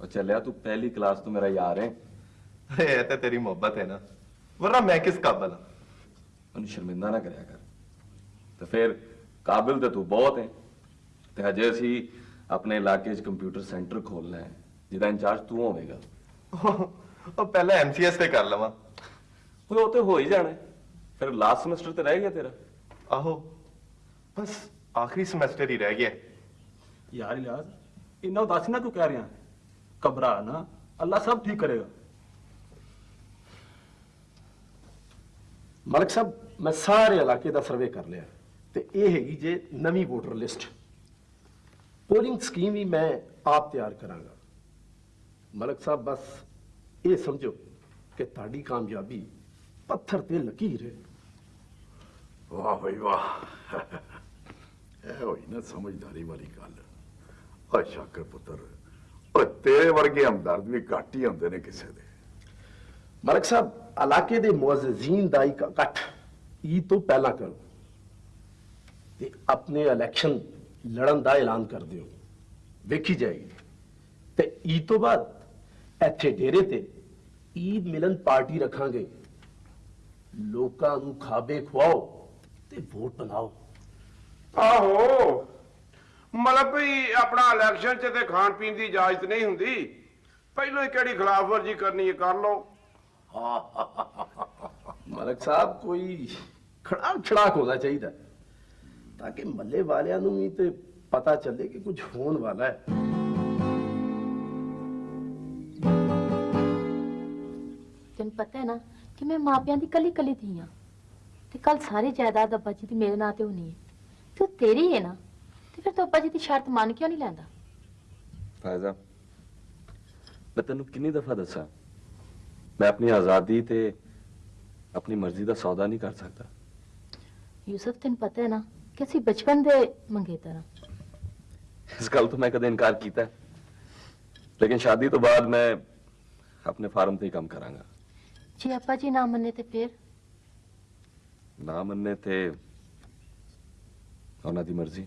ਉਹ ਚੱਲਿਆ ਤੂੰ ਪਹਿਲੀ ਕਲਾਸ ਤੋਂ ਮੇਰਾ ਯਾਰ ਹੈ। ਇਹ ਤਾਂ ਤੇਰੀ ਮੁਹੱਬਤ ਹੈ ਨਾ। ਵਰਨਾ ਮੈਂ ਕਿਸ ਕਾਬਲ ਹਾਂ ਉਹਨੂੰ ਸ਼ਰਮਿੰਦਾ ਨਾ ਕਰਿਆ ਕਰ। ਤੇ ਫਿਰ ਕਾਬਿਲ ਤੇ ਤੂੰ ਬਹੁਤ ਹੈ। ਤੇ ਹਜੇ ਅਸੀਂ ਆਪਣੇ ਇਲਾਕੇ 'ਚ ਕੰਪਿਊਟਰ ਸੈਂਟਰ ਖੋਲਣਾ ਹੈ ਜਿਹਦਾ ਇੰਚਾਰਜ ਤੂੰ ਹੋਵੇਂਗਾ। ਉਹ ਪਹਿਲਾਂ ਐਮਸੀਐਸ ਤੇ ਕਰ ਲਵਾਂ। ਉਹ ਉਹ ਤੇ ਹੋ ਹੀ ਜਾਣਾ। ਫਿਰ ਲਾਸਟ ਸਮੈਸਟਰ ਤੇ ਰਹਿ ਗਿਆ ਤੇਰਾ। ਆਹੋ। ਬਸ ਆਖਰੀ ਸਮੈਸਟਰ ਹੀ ਰਹਿ ਗਿਆ। ਯਾਰ ਇਲਾਜ ਇੰਨਾ ਉਦਾਸੀ ਨਾ ਤੂੰ ਕਹਿ ਰਿਹਾ? ਘਬਰਾ ਨਾ, ਅੱਲਾ ਸਭ ਠੀਕ ਕਰੇਗਾ। ਮਲਕ ਸਾਹਿਬ, ਮੈਂ ਸਾਰੇ ਇਲਾਕੇ ਦਾ ਸਰਵੇ ਕਰ ਲਿਆ। ਤੇ ਇਹ ਹੈਗੀ ਜੇ ਨਵੀਂ ਵੋਟਰ ਲਿਸਟ ਪੋਲਿੰਗ ਸਕੀਮ ਵੀ ਮੈਂ ਆਪ ਤਿਆਰ ਕਰਾਂਗਾ। ਮਲਕ ਸਾਹਿਬ, ਬਸ ਇਹ ਸਮਝੋ ਕਿ ਤੁਹਾਡੀ ਕਾਮਯਾਬੀ ਪੱਥਰ ਤੇ ਲਕੀਰ ਹੈ। ਵਾਹ ਬਈ ਵਾਹ। ਇਹ ਹੋਈ ਨਾ ਸਮਝਦਾਰੀ ਵਾਲੀ ਗੱਲ। ਓ ਸ਼ਾਕਰ ਪੁੱਤਰ ਓ ਤੇਰੇ ਵਰਗੇ ਹਮਦਰਦ ਵੀ ਘੱਟ ਹੀ ਹੁੰਦੇ ਨੇ ਕਿਸੇ ਦੇ। ਮਲਕ ਸਾਹਿਬ ਇਲਾਕੇ ਦੇ ਮੁਅਜ਼ਜ਼ੀਨ ਦਾ ਇੱਕ ਇਕੱਠ ਈਦ ਤੋਂ ਪਹਿਲਾਂ ਕਰੋ ਤੇ ਆਪਣੇ ਇਲੈਕਸ਼ਨ ਲੜਨ ਦਾ ਐਲਾਨ ਕਰ ਦਿਓ। ਵੇਖੀ ਜਾਏਗੀ। ਤੇ ਈਦ ਤੋਂ ਬਾਅਦ ਇੱਥੇ ਡੇਰੇ ਤੇ ਈਦ ਮਿਲਨ ਪਾਰਟੀ ਰੱਖਾਂਗੇ। ਲੋਕਾਂ ਨੂੰ ਖਾਬੇ ਖਵਾਓ ਤੇ ਵੋਟ ਬਣਾਓ। ਆਹੋ। ਮਤਲਬ ਵੀ ਆਪਣਾ ਇਲੈਕਸ਼ਨ 'ਚ ਤੇ ਖਾਣ ਪੀਣ ਦੀ ਇਜਾਜ਼ਤ ਨਹੀਂ ਹੁੰਦੀ। ਪਹਿਲਾਂ ਹੀ ਕਿਹੜੀ ਖਿਲਾਫਵਰਜੀ ਕਰਨੀ ਹੈ ਕਰ ਲਓ। ਮਲਕ ਸਾਹਿਬ ਕੋਈ ਖੜਾ ਛੜਾਕ ਹੋਣਾ ਚਾਹੀਦਾ ਤਾਂ ਕਿ ਮੱਲੇ ਵਾਲਿਆਂ ਨੂੰ ਵੀ ਤੇ ਪਤਾ ਚੱਲੇ ਕਿ ਕੁਝ ਹੋਣ ਵਾਲਾ ਹੈ। ਤੈਨੂੰ ਪਤਾ ਹੈ ਨਾ ਕਿ ਮੈਂ ਮਾਪਿਆਂ ਦੀ ਕੱਲੀ ਕੱਲੀ ਧੀ ਹਾਂ ਤੇ ਕੱਲ ਸਾਰੀ ਜਾਇਦਾਦ ਅੱਬਾ ਜੀ ਦੀ ਮੇਰੇ ਨਾਂ ਤੇ ਹੋਣੀ ਹੈ। ਤੂੰ ਤੇਰੀ ਹੈ ਨਾ ਤੇ ਫਿਰ ਤੂੰ ਅੱਬਾ ਜੀ ਦੀ ਸ਼ਰਤ ਮੰਨ ਕਿਉਂ ਨਹੀਂ ਲੈਂਦਾ? ਫਾਇਜ਼ਾ ਮੈਂ ਤੈਨੂੰ ਕਿੰਨੀ ਦਫਾ ਦੱਸਾਂ। ਮੈਂ ਆਪਣੀ ਆਜ਼ਾਦੀ ਤੇ ਆਪਣੀ ਮਰਜ਼ੀ ਦਾ ਸੌਦਾ ਨਹੀਂ ਕਰ ਸਕਦਾ। ਯੂਸਫ ਤੈਨੂੰ ਪਤਾ ਹੈ ਨਾ ਕਿ ਅਸੀਂ ਬਚਪਨ ਦੇ ਮੰਗੇਤਰ ਹਾਂ। ਇਸ ਗੱਲ ਤੋਂ ਮੈਂ ਕਦੇ ਇਨਕਾਰ ਕੀਤਾ। ਲੇਕਿਨ ਸ਼ਾਦੀ ਤੋਂ ਬਾਅਦ ਮੈਂ ਆਪਣੇ ਫਾਰਮ ਤੇ ਹੀ ਕੰਮ ਕਰਾਂਗਾ। ਜੇ ਆਪਾ ਜੀ ਨਾ ਮੰਨੇ ਤੇ ਫਿਰ? ਨਾ ਮੰਨੇ ਤੇ ਉਹਨਾਂ ਦੀ ਮਰਜ਼ੀ।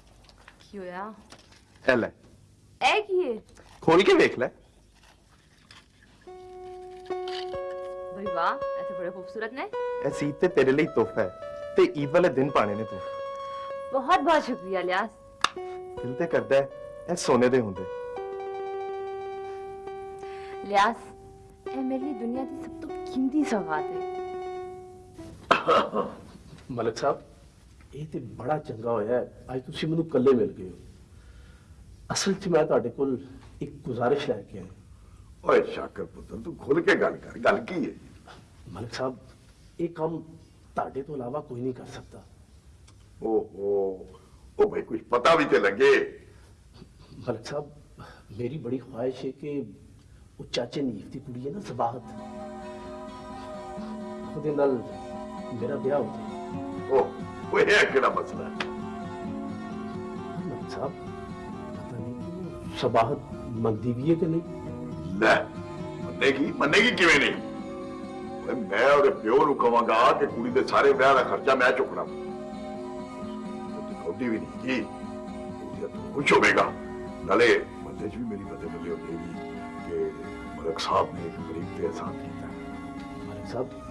ya. Έλε. Έχει. Χωρί και βέκλε. بھائی واہ ایسے بڑے خوبصورت نے ایسے ہی تے تیرے لیے تحفہ ہے تے عید والے دن پانے نے تو بہت بہت شکریہ لیاس دل تے کردا ہے اے سونے دے ہوندے لیاس اے میرے لیے دنیا دی سب تو قیمتی سوغات ਇਹ ਤੇ ਬੜਾ ਚੰਗਾ ਹੋਇਆ। ਅੱਜ ਤੁਸੀਂ ਮੈਨੂੰ ਇਕੱਲੇ ਮਿਲ ਗਏ ਹੋ। ਅਸਲ 'ਚ ਮੈਂ ਤੁਹਾਡੇ ਕੋਲ ਇੱਕ ਗੁਜ਼ਾਰਿਸ਼ ਲੈ ਕੇ ਆਇਆ। ਓਏ ਸ਼ਾਕਰ ਪੁੱਤਰ ਤੂੰ ਖੁੱਲ ਕੇ ਗੱਲ ਕਰ। ਗੱਲ ਕੀ ਹੈ ਮਲਕ ਸਾਹਿਬ ਇਹ ਕੰਮ ਤੁਹਾਡੇ ਤੋਂ ਇਲਾਵਾ ਕੋਈ ਨਹੀਂ ਕਰ ਸਕਦਾ। ਓਹੋ ਉਹ ਭਾਈ ਕੁਝ ਪਤਾ ਵੀ ਤੇ ਲੱਗੇ। ਮਲਕ ਸਾਹਿਬ ਮੇਰੀ ਬੜੀ ਖੁਆਇਸ਼ ਹੈ ਕਿ ਉਹ ਚਾਚੇ ਨੀਫ ਦੀ ਕੁੜੀ ਹੈ ਨਾ ਸਬਾਹਤ। ਉਹਦੇ ਨਾਲ ਮੇਰਾ ਵਿਆਹ ਹੋ ਜਾਏ। وہ ہے اکیلا مسئلہ صاحب پتہ نہیں سباہت منگتی بھی ہے کہ نہیں لے مننے کی مننے کی کیویں نہیں میں اور پیو نو کہاں گا کہ کڑی دے سارے ویاہ خرچہ میں چکنا کھوٹی بھی نہیں کی خوش ہوے گا نالے بندے بھی میری مدد ملے ہوگی کہ ملک صاحب نے ایک غریب پہ احسان کیتا ہے ملک صاحب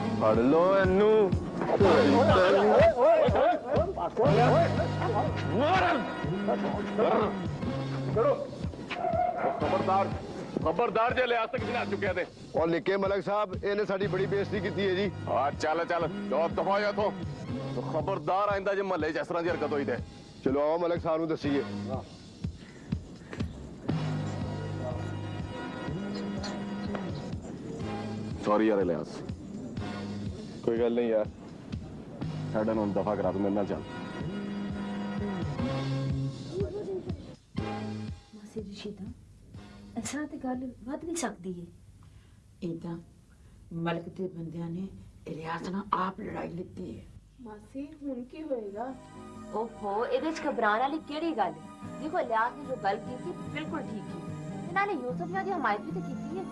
ਫੜ ਲੋ ਇਹਨੂੰ ਖਬਰਦਾਰ ਖਬਰਦਾਰ ਜੇ ਲਿਆ ਤੱਕ ਬਿਨਾ ਚੁੱਕਿਆ ਤੇ ਉਹ ਨਿੱਕੇ ਮਲਕ ਸਾਹਿਬ ਇਹਨੇ ਸਾਡੀ ਬੜੀ ਬੇਇੱਜ਼ਤੀ ਕੀਤੀ ਹੈ ਜੀ ਹਾਂ ਚੱਲ ਚੱਲ ਜੋ ਦਫਾ ਜਾ ਤੋਂ ਖਬਰਦਾਰ ਆਇੰਦਾ ਜੇ ਮਹੱਲੇ 'ਚ ਇਸ ਤਰ੍ਹਾਂ ਦੀ ਹਰਕਤ ਹੋਈ ਤੇ ਚਲੋ ਆਓ ਮਲਕ ਸਾਹਿਬ ਨੂੰ ਦੱਸੀਏ ਸੌਰੀ ਯਾਰ ਇਲਿਆਸ ਕੋਈ ਗੱਲ ਨਹੀਂ ਯਾਰ। ਸਾਡਾ ਨੂੰ ਦਫਾ ਕਰਾ ਤੂੰ ਮੇਰੇ ਨਾਲ ਚੱਲ। ਮਾਸੀ ਜੀ ਸ਼ੀਤਾ ਅਸਾਂ ਤੇ ਗੱਲ ਵੱਧ ਵੀ ਸਕਦੀ ਹੈ ਇਦਾਂ ਮਲਕ ਦੇ ਬੰਦਿਆਂ ਨੇ ਇਲਿਆਸ ਨਾਲ ਆਪ ਲੜਾਈ ਲਿੱਤੀ ਹੈ ਮਾਸੀ ਹੁਣ ਕੀ ਹੋਏਗਾ? ओहो ਇਹਦੇ ਚ ਘਬਰਾਉਣ ਵਾਲੀ ਕਿਹੜੀ ਗੱਲ ਹੈ ਦੇਖੋ ਲਿਆਸ ਨੇ ਜੋ ਗੱਲ ਕੀਤੀ ਬਿਲਕੁਲ ਠੀਕ ਹੈ ਤੇ ਨਾਲੇ ਯੂਸਫ ਨੇ ਉਹਦੀ ਹਮਾਇਤ ਵੀ ਤਾਂ ਕੀਤੀ ਹੈ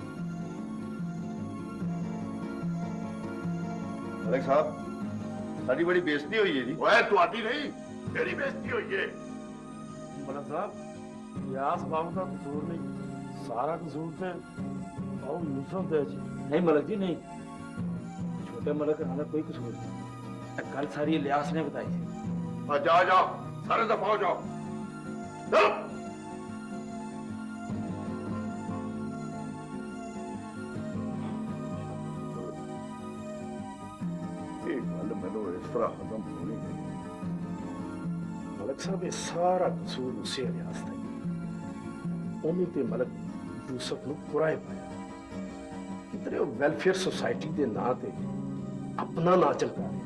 ملک صاحب ساری بڑی بےزتی ہوئی ہے جی۔ اوہ تو آتی نہیں میری بےزتی ہوئی ہے۔ ملک صاحب یاس باہو کا قصور نہیں سارا قصور تھے باہو نصف دے جی۔ نہیں ملک جی نہیں۔ چھوٹے ملک کا کوئی قصور نہیں۔ کل ساری لیاس نے بتائی۔ تھی جا جاؤ سارے دفعہ جاؤ۔ صاحب سارا قصور اسے ریاض تھا امید ملک یوسف نو کرائے پایا۔ کتنے وہ سوسائٹی دے نا تے اپنا نا چمکا رہے۔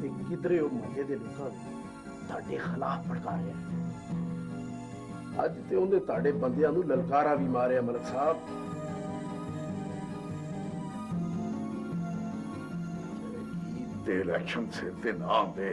تے کدھرے وہ محلے دے لوکاں تاڈے خلاف بھڑکا رہے۔ ہیں تے اوندے تاڈے بندیاں نو للکارا بھی ماریا ملک صاحب۔ الیکشن سے تے نام دے۔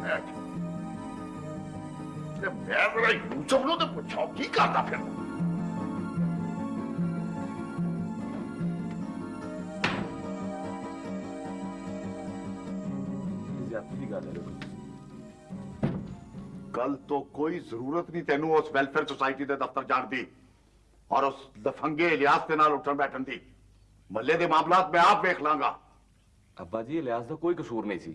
میں ذرا یوں سمجھو تو پوچھا کی کرتا کل تو کوئی ضرورت نہیں تینو اس ویلفیئر سوسائٹی دے دفتر جان دی اور اس دفنگے الیاس دے نال اٹھن بیٹھن دی ملے دے معاملات میں آپ ویکھ لاں گا جی الیاس دا کوئی قصور نہیں سی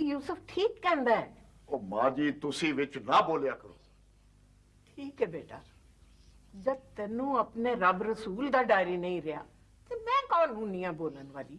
ਯੂਸਫ ਠੀਕ ਕਹਿੰਦਾ ਹੈ। ਉਹ ਮਾਂ ਜੀ ਤੁਸੀਂ ਵਿੱਚ ਨਾ ਬੋਲਿਆ ਕਰੋ। ਠੀਕ ਹੈ ਬੇਟਾ। ਜਦ ਤੈਨੂੰ ਆਪਣੇ ਰੱਬ ਰਸੂਲ ਦਾ ਡਾਇਰੀ ਨਹੀਂ ਰਿਹਾ ਤੇ ਮੈਂ ਕੌਣ ਹੁੰਨੀ ਆ ਬੋਲਣ ਵਾਲੀ?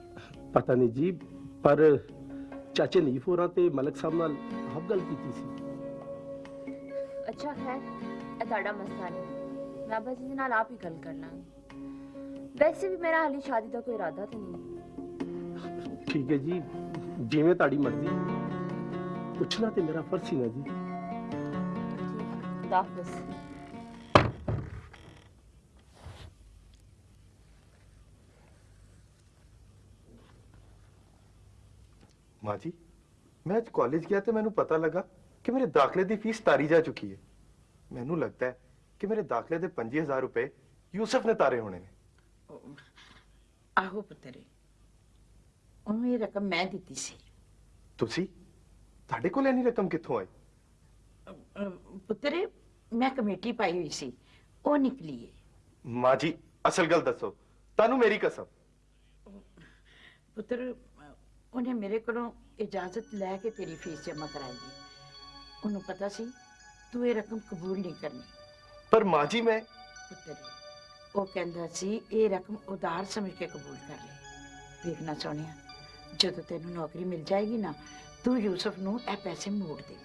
ਪਤਾ ਨਹੀਂ ਜੀ ਪਰ ਚਾਚੇ ਨੀਫ ਹੋਰਾਂ ਤੇ ਮਲਕ ਸਾਹਿਬ ਨਾਲ ਆਪ ਗੱਲ ਕੀਤੀ ਸੀ। ਅੱਛਾ ਖੈਰ ਇਹ ਤੁਹਾਡਾ ਮਸਲਾ ਨਹੀਂ। ਮੈਂ ਅੱਬਾ ਜੀ ਦੇ ਨਾਲ ਆਪ ਹੀ ਗੱਲ ਕਰ ਲਾਂਗੀ। ਵੈਸੇ ਵੀ ਮੇਰਾ ਹਾਲੀ ਸ਼ਾਦੀ ਦਾ ਕੋਈ ਇਰਾਦਾ ਤਾਂ ਨਹੀਂ। ਠੀਕ ਹੈ ਜੀ ਜਿਵੇਂ ਤੁਹਾਡੀ ਮਰਜ਼ੀ। ਪੁੱਛਣਾ ਤੇ ਮੇਰਾ ਫਰਜ਼ ਸੀ ਨਾ ਜੀ। ਮਾਂ ਜੀ ਮੈਂ ਅੱਜ ਕਾਲਜ ਗਿਆ ਤੇ ਮੈਨੂੰ ਪਤਾ ਲੱਗਾ ਕਿ ਮੇਰੇ ਦਾਖਲੇ ਦੀ ਫੀਸ ਤਾਰੀ ਜਾ ਚੁੱਕੀ ਹੈ। ਮੈਨੂੰ ਲੱਗਦਾ ਹੈ ਕਿ ਮੇਰੇ ਦਾਖਲੇ ਦੇ 25000 ਰੁਪਏ ਯੂਸਫ ਨੇ ਤਾਰੇ ਹੋਣੇ ਨੇ। ਆਹੋ ਪੁੱਤਰੇ ਉਹਨੂੰ ਇਹ ਰਕਮ ਮੈਂ ਦਿੱਤੀ ਸੀ। ਤੁਸੀਂ? ਤੁਹਾਡੇ ਕੋਲ ਇੰਨੀ ਰਕਮ ਕਿੱਥੋਂ ਆਈ? ਪੁੱਤਰੇ ਮੈਂ ਕਮੇਟੀ ਪਾਈ ਹੋਈ ਸੀ ਉਹ ਨਿਕਲੀ ਏ। ਮਾਂ ਜੀ ਅਸਲ ਗੱਲ ਦੱਸੋ ਤੁਹਾਨੂੰ ਮੇਰੀ ਕਸਮ। ਪੁੱਤਰ ਉਹਨੇ ਮੇਰੇ ਕੋਲੋਂ ਇਜਾਜ਼ਤ ਲੈ ਕੇ ਤੇਰੀ ਫੀਸ ਜਮ੍ਹਾਂ ਕਰਾਈ ਉਹਨੂੰ ਪਤਾ ਸੀ ਤੂੰ ਇਹ ਰਕਮ ਕਬੂਲ ਨਹੀਂ ਕਰਨੀ। ਪਰ ਮਾਂ ਜੀ ਮੈਂ ਪੁੱਤਰੇ ਉਹ ਕਹਿੰਦਾ ਸੀ ਇਹ ਰਕਮ ਉਧਾਰ ਸਮਝ ਕੇ ਕਬੂਲ ਕਰ ਲੈ। ਵੇਖਣਾ ਸੋਹਣਿਆ ਜਦੋਂ ਤੈਨੂੰ ਨੌਕਰੀ ਮਿਲ ਜਾਏਗੀ ਨਾ ਤੂੰ ਯੂਸਫ ਨੂੰ ਇਹ ਪੈਸੇ ਮੋੜ ਦੇ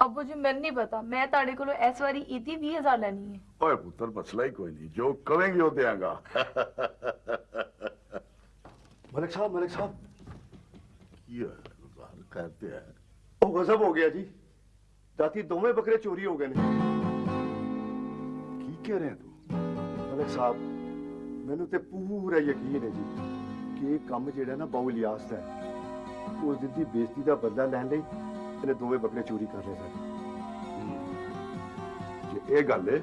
ابو جی میں نہیں پتا۔ میں تاڑے کو اس واری ایتی 20000 لینی ہے۔ اوئے پتر مسئلہ ہی کوئی نہیں۔ جو کہیں گے وہ دیاں گا۔ ملک صاحب ملک صاحب۔ یہ زال کہتے ہیں۔ او غضب ہو گیا جی۔ جاتی دوویں بکرے چوری ہو گئے نے۔ کی کہہ رہے ہیں تو ملک صاحب مینوں تے پورا یقین ہے جی کہ یہ کام جیڑا نا باؤ الیاس ہے اس دن دی بےزتی دا بدلہ لین لئی ਇਹਨੇ ਦੋਵੇਂ ਬੱਕਰੇ ਚੋਰੀ ਕਰ ਲਏ ਸਨ। ਜੇ ਇਹ ਗੱਲ ਹੈ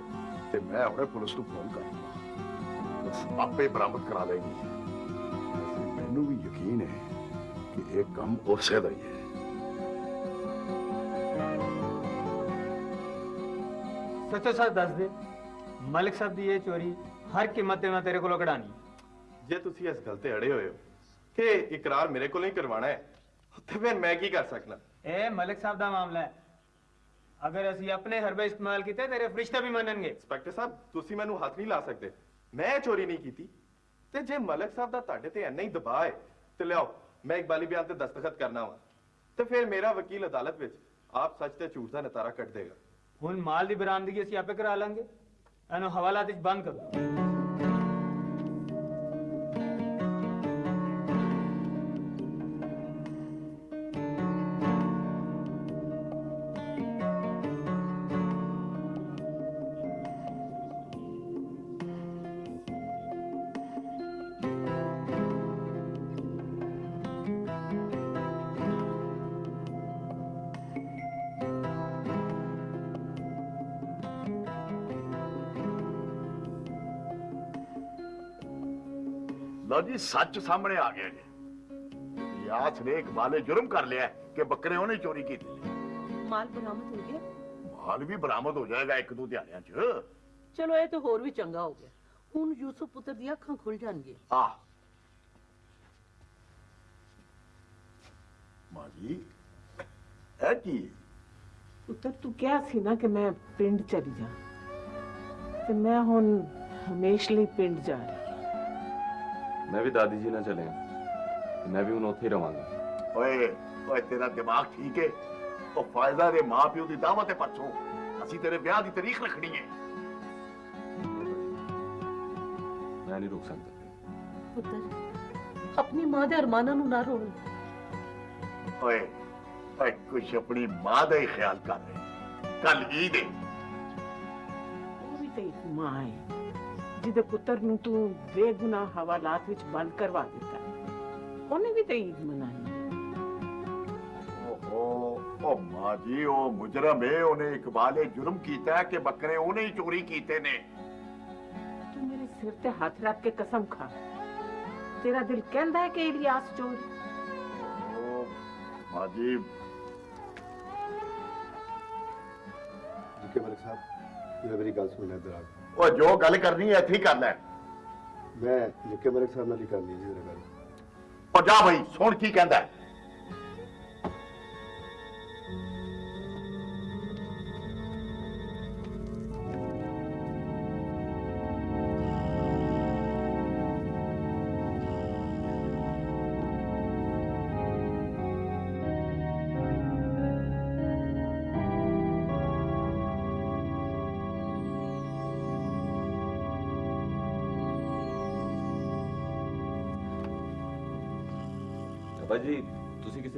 ਤੇ ਮੈਂ ਹੁਣੇ ਪੁਲਿਸ ਨੂੰ ਫੋਨ ਕਰਾਂਗਾ ਬਸ ਆਪੇ ਬਰਾਮਦ ਕਰਾ ਲੈਗੀ ਮੈਨੂੰ ਵੀ ਯਕੀਨ ਹੈ ਕਿ ਇਹ ਕੰਮ ਉਸੇ ਦਾ ਹੀ ਹੈ ਸੱਚੋ ਸੱਚ ਦੱਸ ਦੇ ਮਲਿਕ ਸਾਹਿਬ ਦੀ ਇਹ ਚੋਰੀ ਹਰ ਕੀਮਤ ਤੇ ਮੈਂ ਤੇਰੇ ਕੋਲੋਂ ਕਢਾਣੀ ਜੇ ਤੁਸੀਂ ਇਸ ਗੱਲ ਤੇ ਅੜੇ ਹੋਏ ਹੋ ਕਿ ਇਕਰਾਰ ਮੇਰੇ ਕੋਲੋਂ ਹੀ ਕਰਵਾਉਣਾ ਹੈ ਤੇ ਫਿਰ ਮੈਂ ਕੀ ਕਰ ਸਕਦਾ? ਇਹ ਮਲਿਕ ਸਾਹਿਬ ਦਾ ਮਾਮਲਾ ਹੈ ਅਗਰ ਅਸੀਂ ਆਪਣੇ ਹਰਬੇ ਇਸਤੇਮਾਲ ਕੀਤੇ ਤੇਰੇ ਫਰਿਸ਼ਤੇ ਵੀ ਮੰਨਣਗੇ ਇੰਸਪੈਕਟਰ ਸਾਹਿਬ ਤੁਸੀਂ ਮੈਨੂੰ ਹੱਥ ਨਹੀਂ ਲਾ ਸਕਦੇ ਮੈਂ ਚੋਰੀ ਨਹੀਂ ਕੀਤੀ ਤੇ ਜੇ ਮਲਕ ਸਾਹਿਬ ਦਾ ਤੁਹਾਡੇ ਤੇ ਇੰਨਾ ਹੀ ਦਬਾਅ ਹੈ ਤੇ ਲਿਆਓ ਮੈਂ ਇਕਬਾਲੀ ਬਿਆਨ ਤੇ ਦਸਤਖਤ ਕਰਨਾ ਵਾ ਤੇ ਫਿਰ ਮੇਰਾ ਵਕੀਲ ਅਦਾਲਤ ਵਿੱਚ ਆਪ ਸੱਚ ਤੇ ਝੂਠ ਦਾ ਨਤਾਰਾ ਕੱਢ ਦੇਗਾ ਹੁਣ ਮਾਲ ਦੀ ਬਰਾਮਦਗੀ ਅਸੀਂ ਆਪੇ ਕਰਾ ਲਾਂਗੇ ਇਹਨੂੰ ਹਵਾਲਾਤ ਵਿੱਚ ਬੰਦ ਕਰੋ ਲਓ ਜੀ ਸੱਚ ਸਾਹਮਣੇ ਆ ਗਿਆ ਜੀ। ਯਾਸ ਨੇ ਇਕਬਾਲੇ ਜੁਰਮ ਕਰ ਲਿਆ ਹੈ ਕਿ ਬੱਕਰੇ ਉਹਨੇ ਚੋਰੀ ਕੀਤੇ। ਨੇ। ਮਾਲ ਬਰਾਮਦ ਹੋ ਗਿਆ? ਮਾਲ ਵੀ ਬਰਾਮਦ ਹੋ ਜਾਏਗਾ ਇੱਕ ਦੋ ਦਿਹਾੜਿਆਂ 'ਚ। ਚਲੋ ਇਹ ਤਾਂ ਹੋਰ ਵੀ ਚੰਗਾ ਹੋ ਗਿਆ। ਹੁਣ ਯੂਸਫ ਪੁੱਤਰ ਦੀਆਂ ਅੱਖਾਂ ਖੁੱਲ ਜਾਣਗੀਆਂ। ਆ ਮਾਂ ਜੀ ਇਹ ਕੀ? ਹੈ? ਪੁੱਤਰ ਤੂੰ ਕਿਹਾ ਸੀ ਨਾ ਕਿ ਮੈਂ ਪਿੰਡ ਚਲੀ ਜਾ ਤੇ ਮੈਂ ਹੁਣ ਹਮੇਸ਼ ਲਈ ਪਿੰਡ ਜਾ ਰਹੀ। میں بھی دادی جی نہ چلیں۔ میں بھی انہوں ہی رہاں گا۔ اوئے اوئے تیرا دماغ ٹھیک ہے؟ او فائدہ دے ماں پیو دی دعوت ہے اسی تیرے بیاہ دی تاریخ رکھنی ہے۔ میں نہیں روک سکتا۔ پتر اپنی ماں دے ارمانہ نو نہ روڑو۔ اوئے اوئے کچھ اپنی ماں دا ہی خیال کر رہے۔ کل عید ہے۔ وہ بھی تو ماں ہے۔ ਜਿਹਦੇ ਪੁੱਤਰ ਨੂੰ ਤੂੰ ਬੇਗੁਨਾਹ ਹਵਾਲਾਤ ਵਿੱਚ ਬੰਦ ਕਰਵਾ ਦਿੱਤਾ ਉਹਨੇ ਵੀ ਤੇ ਈਦ ਮਨਾਈ ਓਹੋ ਉਹ ਮਾਂ ਜੀ ਉਹ ਮੁਜਰਮ ਹੈ ਉਹਨੇ ਇਕਬਾਲੇ ਜੁਰਮ ਕੀਤਾ ਹੈ ਕਿ ਬੱਕਰੇ ਉਹਨੇ ਹੀ ਚੋਰੀ ਕੀਤੇ ਨੇ ਤੂੰ ਮੇਰੇ ਸਿਰ ਤੇ ਹੱਥ ਰੱਖ ਕੇ ਕਸਮ ਖਾ ਤੇਰਾ ਦਿਲ ਕਹਿੰਦਾ ਹੈ ਕਿ ਇਲਿਆਸ ਚੋਰ ਉਹ ਮਾਂ ਜੀ ਜਿੱਕੇ ਮਲਿਕ ਸਾਹਿਬ ਇਹ ਮੇਰੀ ਗੱਲ ਸੁਣਨਾ ਇੱਧਰ ਆ ਉਹ ਜੋ ਗੱਲ ਕਰਨੀ ਹੈ ਇੱਥੇ ਹੀ ਕਰ ਲੈ ਮੈਂ ਜਿੱਕੇ ਮਲਿਕ ਸਾਹਿਬ ਨਾਲ ਹੀ ਕਰਨੀ ਜੀ ਜਰਾ ਗੱਲ ਉਹ ਜਾ ਭਾਈ ਸੁਣ ਕੀ ਕਹਿੰਦਾ ਹੈ।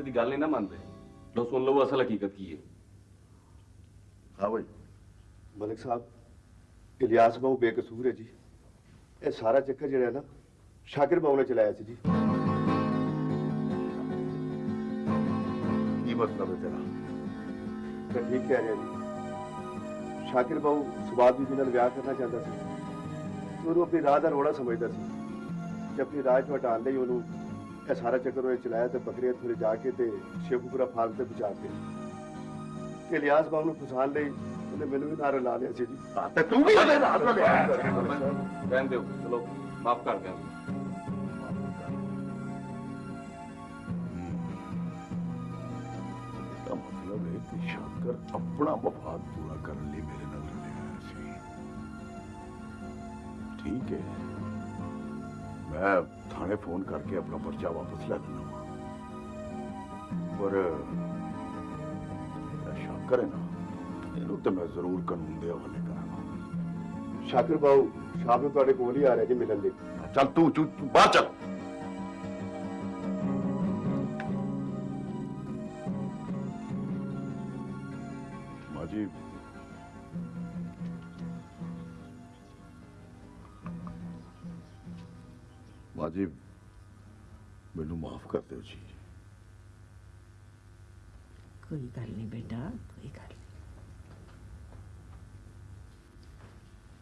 دی گل نہیں نہ مانتے۔ لو سن لو اصل حقیقت کی ہے۔ ہاں بھائی ملک صاحب الیاس بہو بے قصور ہے جی۔ یہ سارا چکر جڑا ہے نا شاکر بہو نے چلایا سی جی۔ کی مطلب ہے تیرا؟ میں ٹھیک کہہ رہا جی۔ شاکر بہو سواد بھی جنہوں ویاہ کرنا چاہتا سی۔ تو انہوں اپنی راہ کا روڑا سمجھتا سی۔ جب اپنی راہ چ ہٹانے ہی انہوں ਇਹ ਸਾਰਾ ਚੱਕਰ ਉਹਨੇ ਚਲਾਇਆ ਤੇ ਬੱਕਰੀਆਂ ਥੋੜੇ ਜਾ ਕੇ ਤੇ ਸ਼ੇਖੂਪੁਰਾ ਫਾਰਮ ਤੇ ਪਹੁੰਚਾ ਕੇ ਤੇ ਇਲਿਆਸ ਬਾਬੂ ਨੂੰ ਫਸਾਉਣ ਲਈ ਉਹਨੇ ਮੈਨੂੰ ਵੀ ਨਾਲ ਲਾ ਲਿਆ ਸੀ ਜੀ। ਤੇ ਤੂੰ ਵੀ ਉਹਦੇ ਨਾਲ ਲਿਆ ਰਹਿਣ ਦਿਓ ਚਲੋ। ਮਾਫ ਕਰ ਦਿਆਂ ਮਤਲਬ ਹੈ ਕਿ ਸ਼ਾਕਰ ਆਪਣਾ ਮਫਾਦ ਪੂਰਾ ਕਰਨ ਲਈ ਮੇਰੇ ਨਾਲ ਹੋਇਆ ਸੀ। ਠੀਕ ਹੈ। ਮੈਂ تھانے فون کر کے اپنا پرچہ واپس لے لینا۔ پر شاکر ہے نا یہ تو میں ضرور قانون دے حوالے کرانا۔ شاکر باؤ شاہ میں تھوڑے کول ہی آ رہے جی ملن دے۔ چل تو، باہر چل۔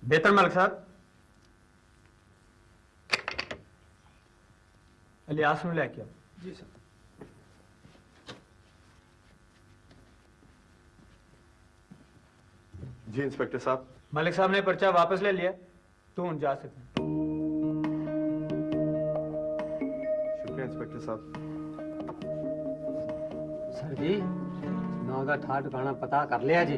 بہتر ملک صاحب۔ علی آسم لے کے جی سر۔ جی انسپیکٹر صاحب۔ ملک صاحب نے پرچہ واپس لے لیا تو ان جا سکتے شکریہ انسپیکٹر صاحب۔ سر جی نو تھا ٹھکانا پتا کر لیا جی۔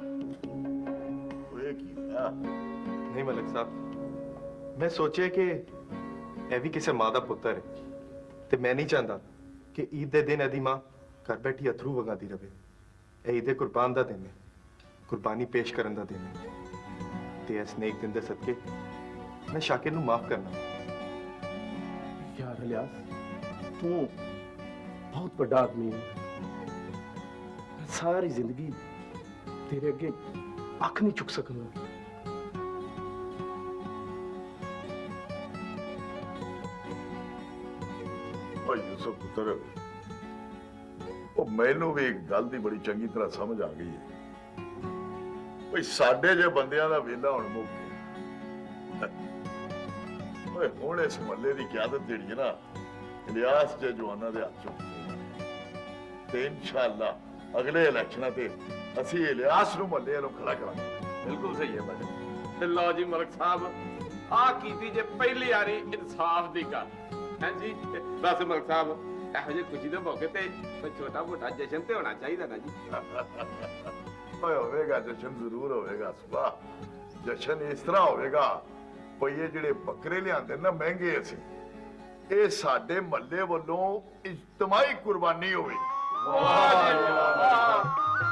ਨਹੀਂ ਮਲਕ ਸਾਹਿਬ ਮੈਂ ਸੋਚਿਆ ਕਿ ਇਹ ਵੀ ਕਿਸੇ ਮਾਂ ਦਾ ਪੁੱਤਰ ਹੈ ਤੇ ਮੈਂ ਨਹੀਂ ਚਾਹੁੰਦਾ ਕਿ ਈਦ ਦੇ ਦਿਨ ਇਹਦੀ ਮਾਂ ਘਰ ਬੈਠੀ ਅਥਰੂ ਵਗਾਦੀ ਰਵੇ ਇਹ ਈਦ ਕੁਰਬਾਨ ਦਾ ਦਿਨ ਹੈ ਕੁਰਬਾਨੀ ਪੇਸ਼ ਕਰਨ ਦਾ ਦਿਨ ਹੈ ਤੇ ਇਸ ਨੇਕ ਦਿਨ ਦੇ ਸਦਕੇ ਮੈਂ ਸ਼ਾਕਿਰ ਨੂੰ ਮਾਫ ਕਰਨਾ ਯਾਰ ਅਲਿਆਸ ਤੂੰ ਬਹੁਤ ਵੱਡਾ ਆਦਮੀ ਹੈ ਸਾਰੀ ਜ਼ਿੰਦਗੀ ਤੇਰੇ ਅੱਗੇ ਅੱਖ ਨਹੀਂ ਚੁੱਕ ਸਕੂੰਗਾ ਓਏ ਉਹ ਮੈਨੂੰ ਵੀ ਇੱਕ ਗੱਲ ਦੀ ਬੜੀ ਚੰਗੀ ਤਰ੍ਹਾਂ ਸਮਝ ਆ ਗਈ ਹੈ। ਓਏ ਸਾਡੇ ਜੇ ਬੰਦਿਆਂ ਦਾ ਵੇਲਾ ਹੁਣ ਮੁੱਕ ਗਿਆ। ਓਏ, ਹੁਣ ਇਸ ਮੱਲੇ ਦੀ ਕਿਆਦਤ ਜਿਹੜੀ ਹੈ ਨਾ, ਇਲਿਆਸ ਜੇ ਜਵਾਨਾਂ ਦੇ ਹੱਥ ਚੋਂ ਤੇ ਇਨਸ਼ਾਅੱਲਾ ਅਗਲੇ ਇਲੈਕਸ਼ਨਾਂ ਤੇ ਅਸੀਂ ਇਲਿਆਸ ਨੂੰ ਮੱਲੇ ਨੂੰ ਖੜਾ ਕਰਾਂਗੇ। ਬਿਲਕੁਲ ਸਹੀ ਹੈ ਬਾਜੀ ਤੇ ਲਓ ਜੀ, ਮਲਕ ਸਾਹਿਬ ਆ ਕੀਤੀ ਜੇ ਪਹਿਲੀ ਵਾਰੀ ਇਨਸਾਫ ਦੀ ਗੱਲ। ਹਾਂਜੀ। ਬਸ ਮਲਕ ਸਾਹਿਬ ਇਹੋ ਜਿਹੇ ਖੁਸ਼ੀ ਦੇ ਮੌਕੇ ਤੇ ਕੋਈ ਛੋਟਾ ਮੋਟਾ ਜਸ਼ਨ ਤੇ ਹੋਣਾ ਚਾਹੀਦਾ ਨਾ ਜੀ। ਓਏ ਹੋਵੇਗਾ ਜਸ਼ਨ ਜ਼ਰੂਰ ਹੋਵੇਗਾ ਸੁਭਾ ਜਸ਼ਨ ਇਸ ਤਰ੍ਹਾਂ ਹੋਵੇਗਾ ਭਈ ਇਹ ਜਿਹੜੇ ਬੱਕਰੇ ਲਿਆਂਦੇ ਨਾ ਮਹਿੰਗੇ ਅਸੀਂ ਇਹ ਸਾਡੇ ਮੱਲੇ ਵੱਲੋਂ ਇਜਤਮਾਹੀ ਕੁਰਬਾਨੀ ਹੋਵੇ। ਵਾਹ ਜੀ ਵਾਹ।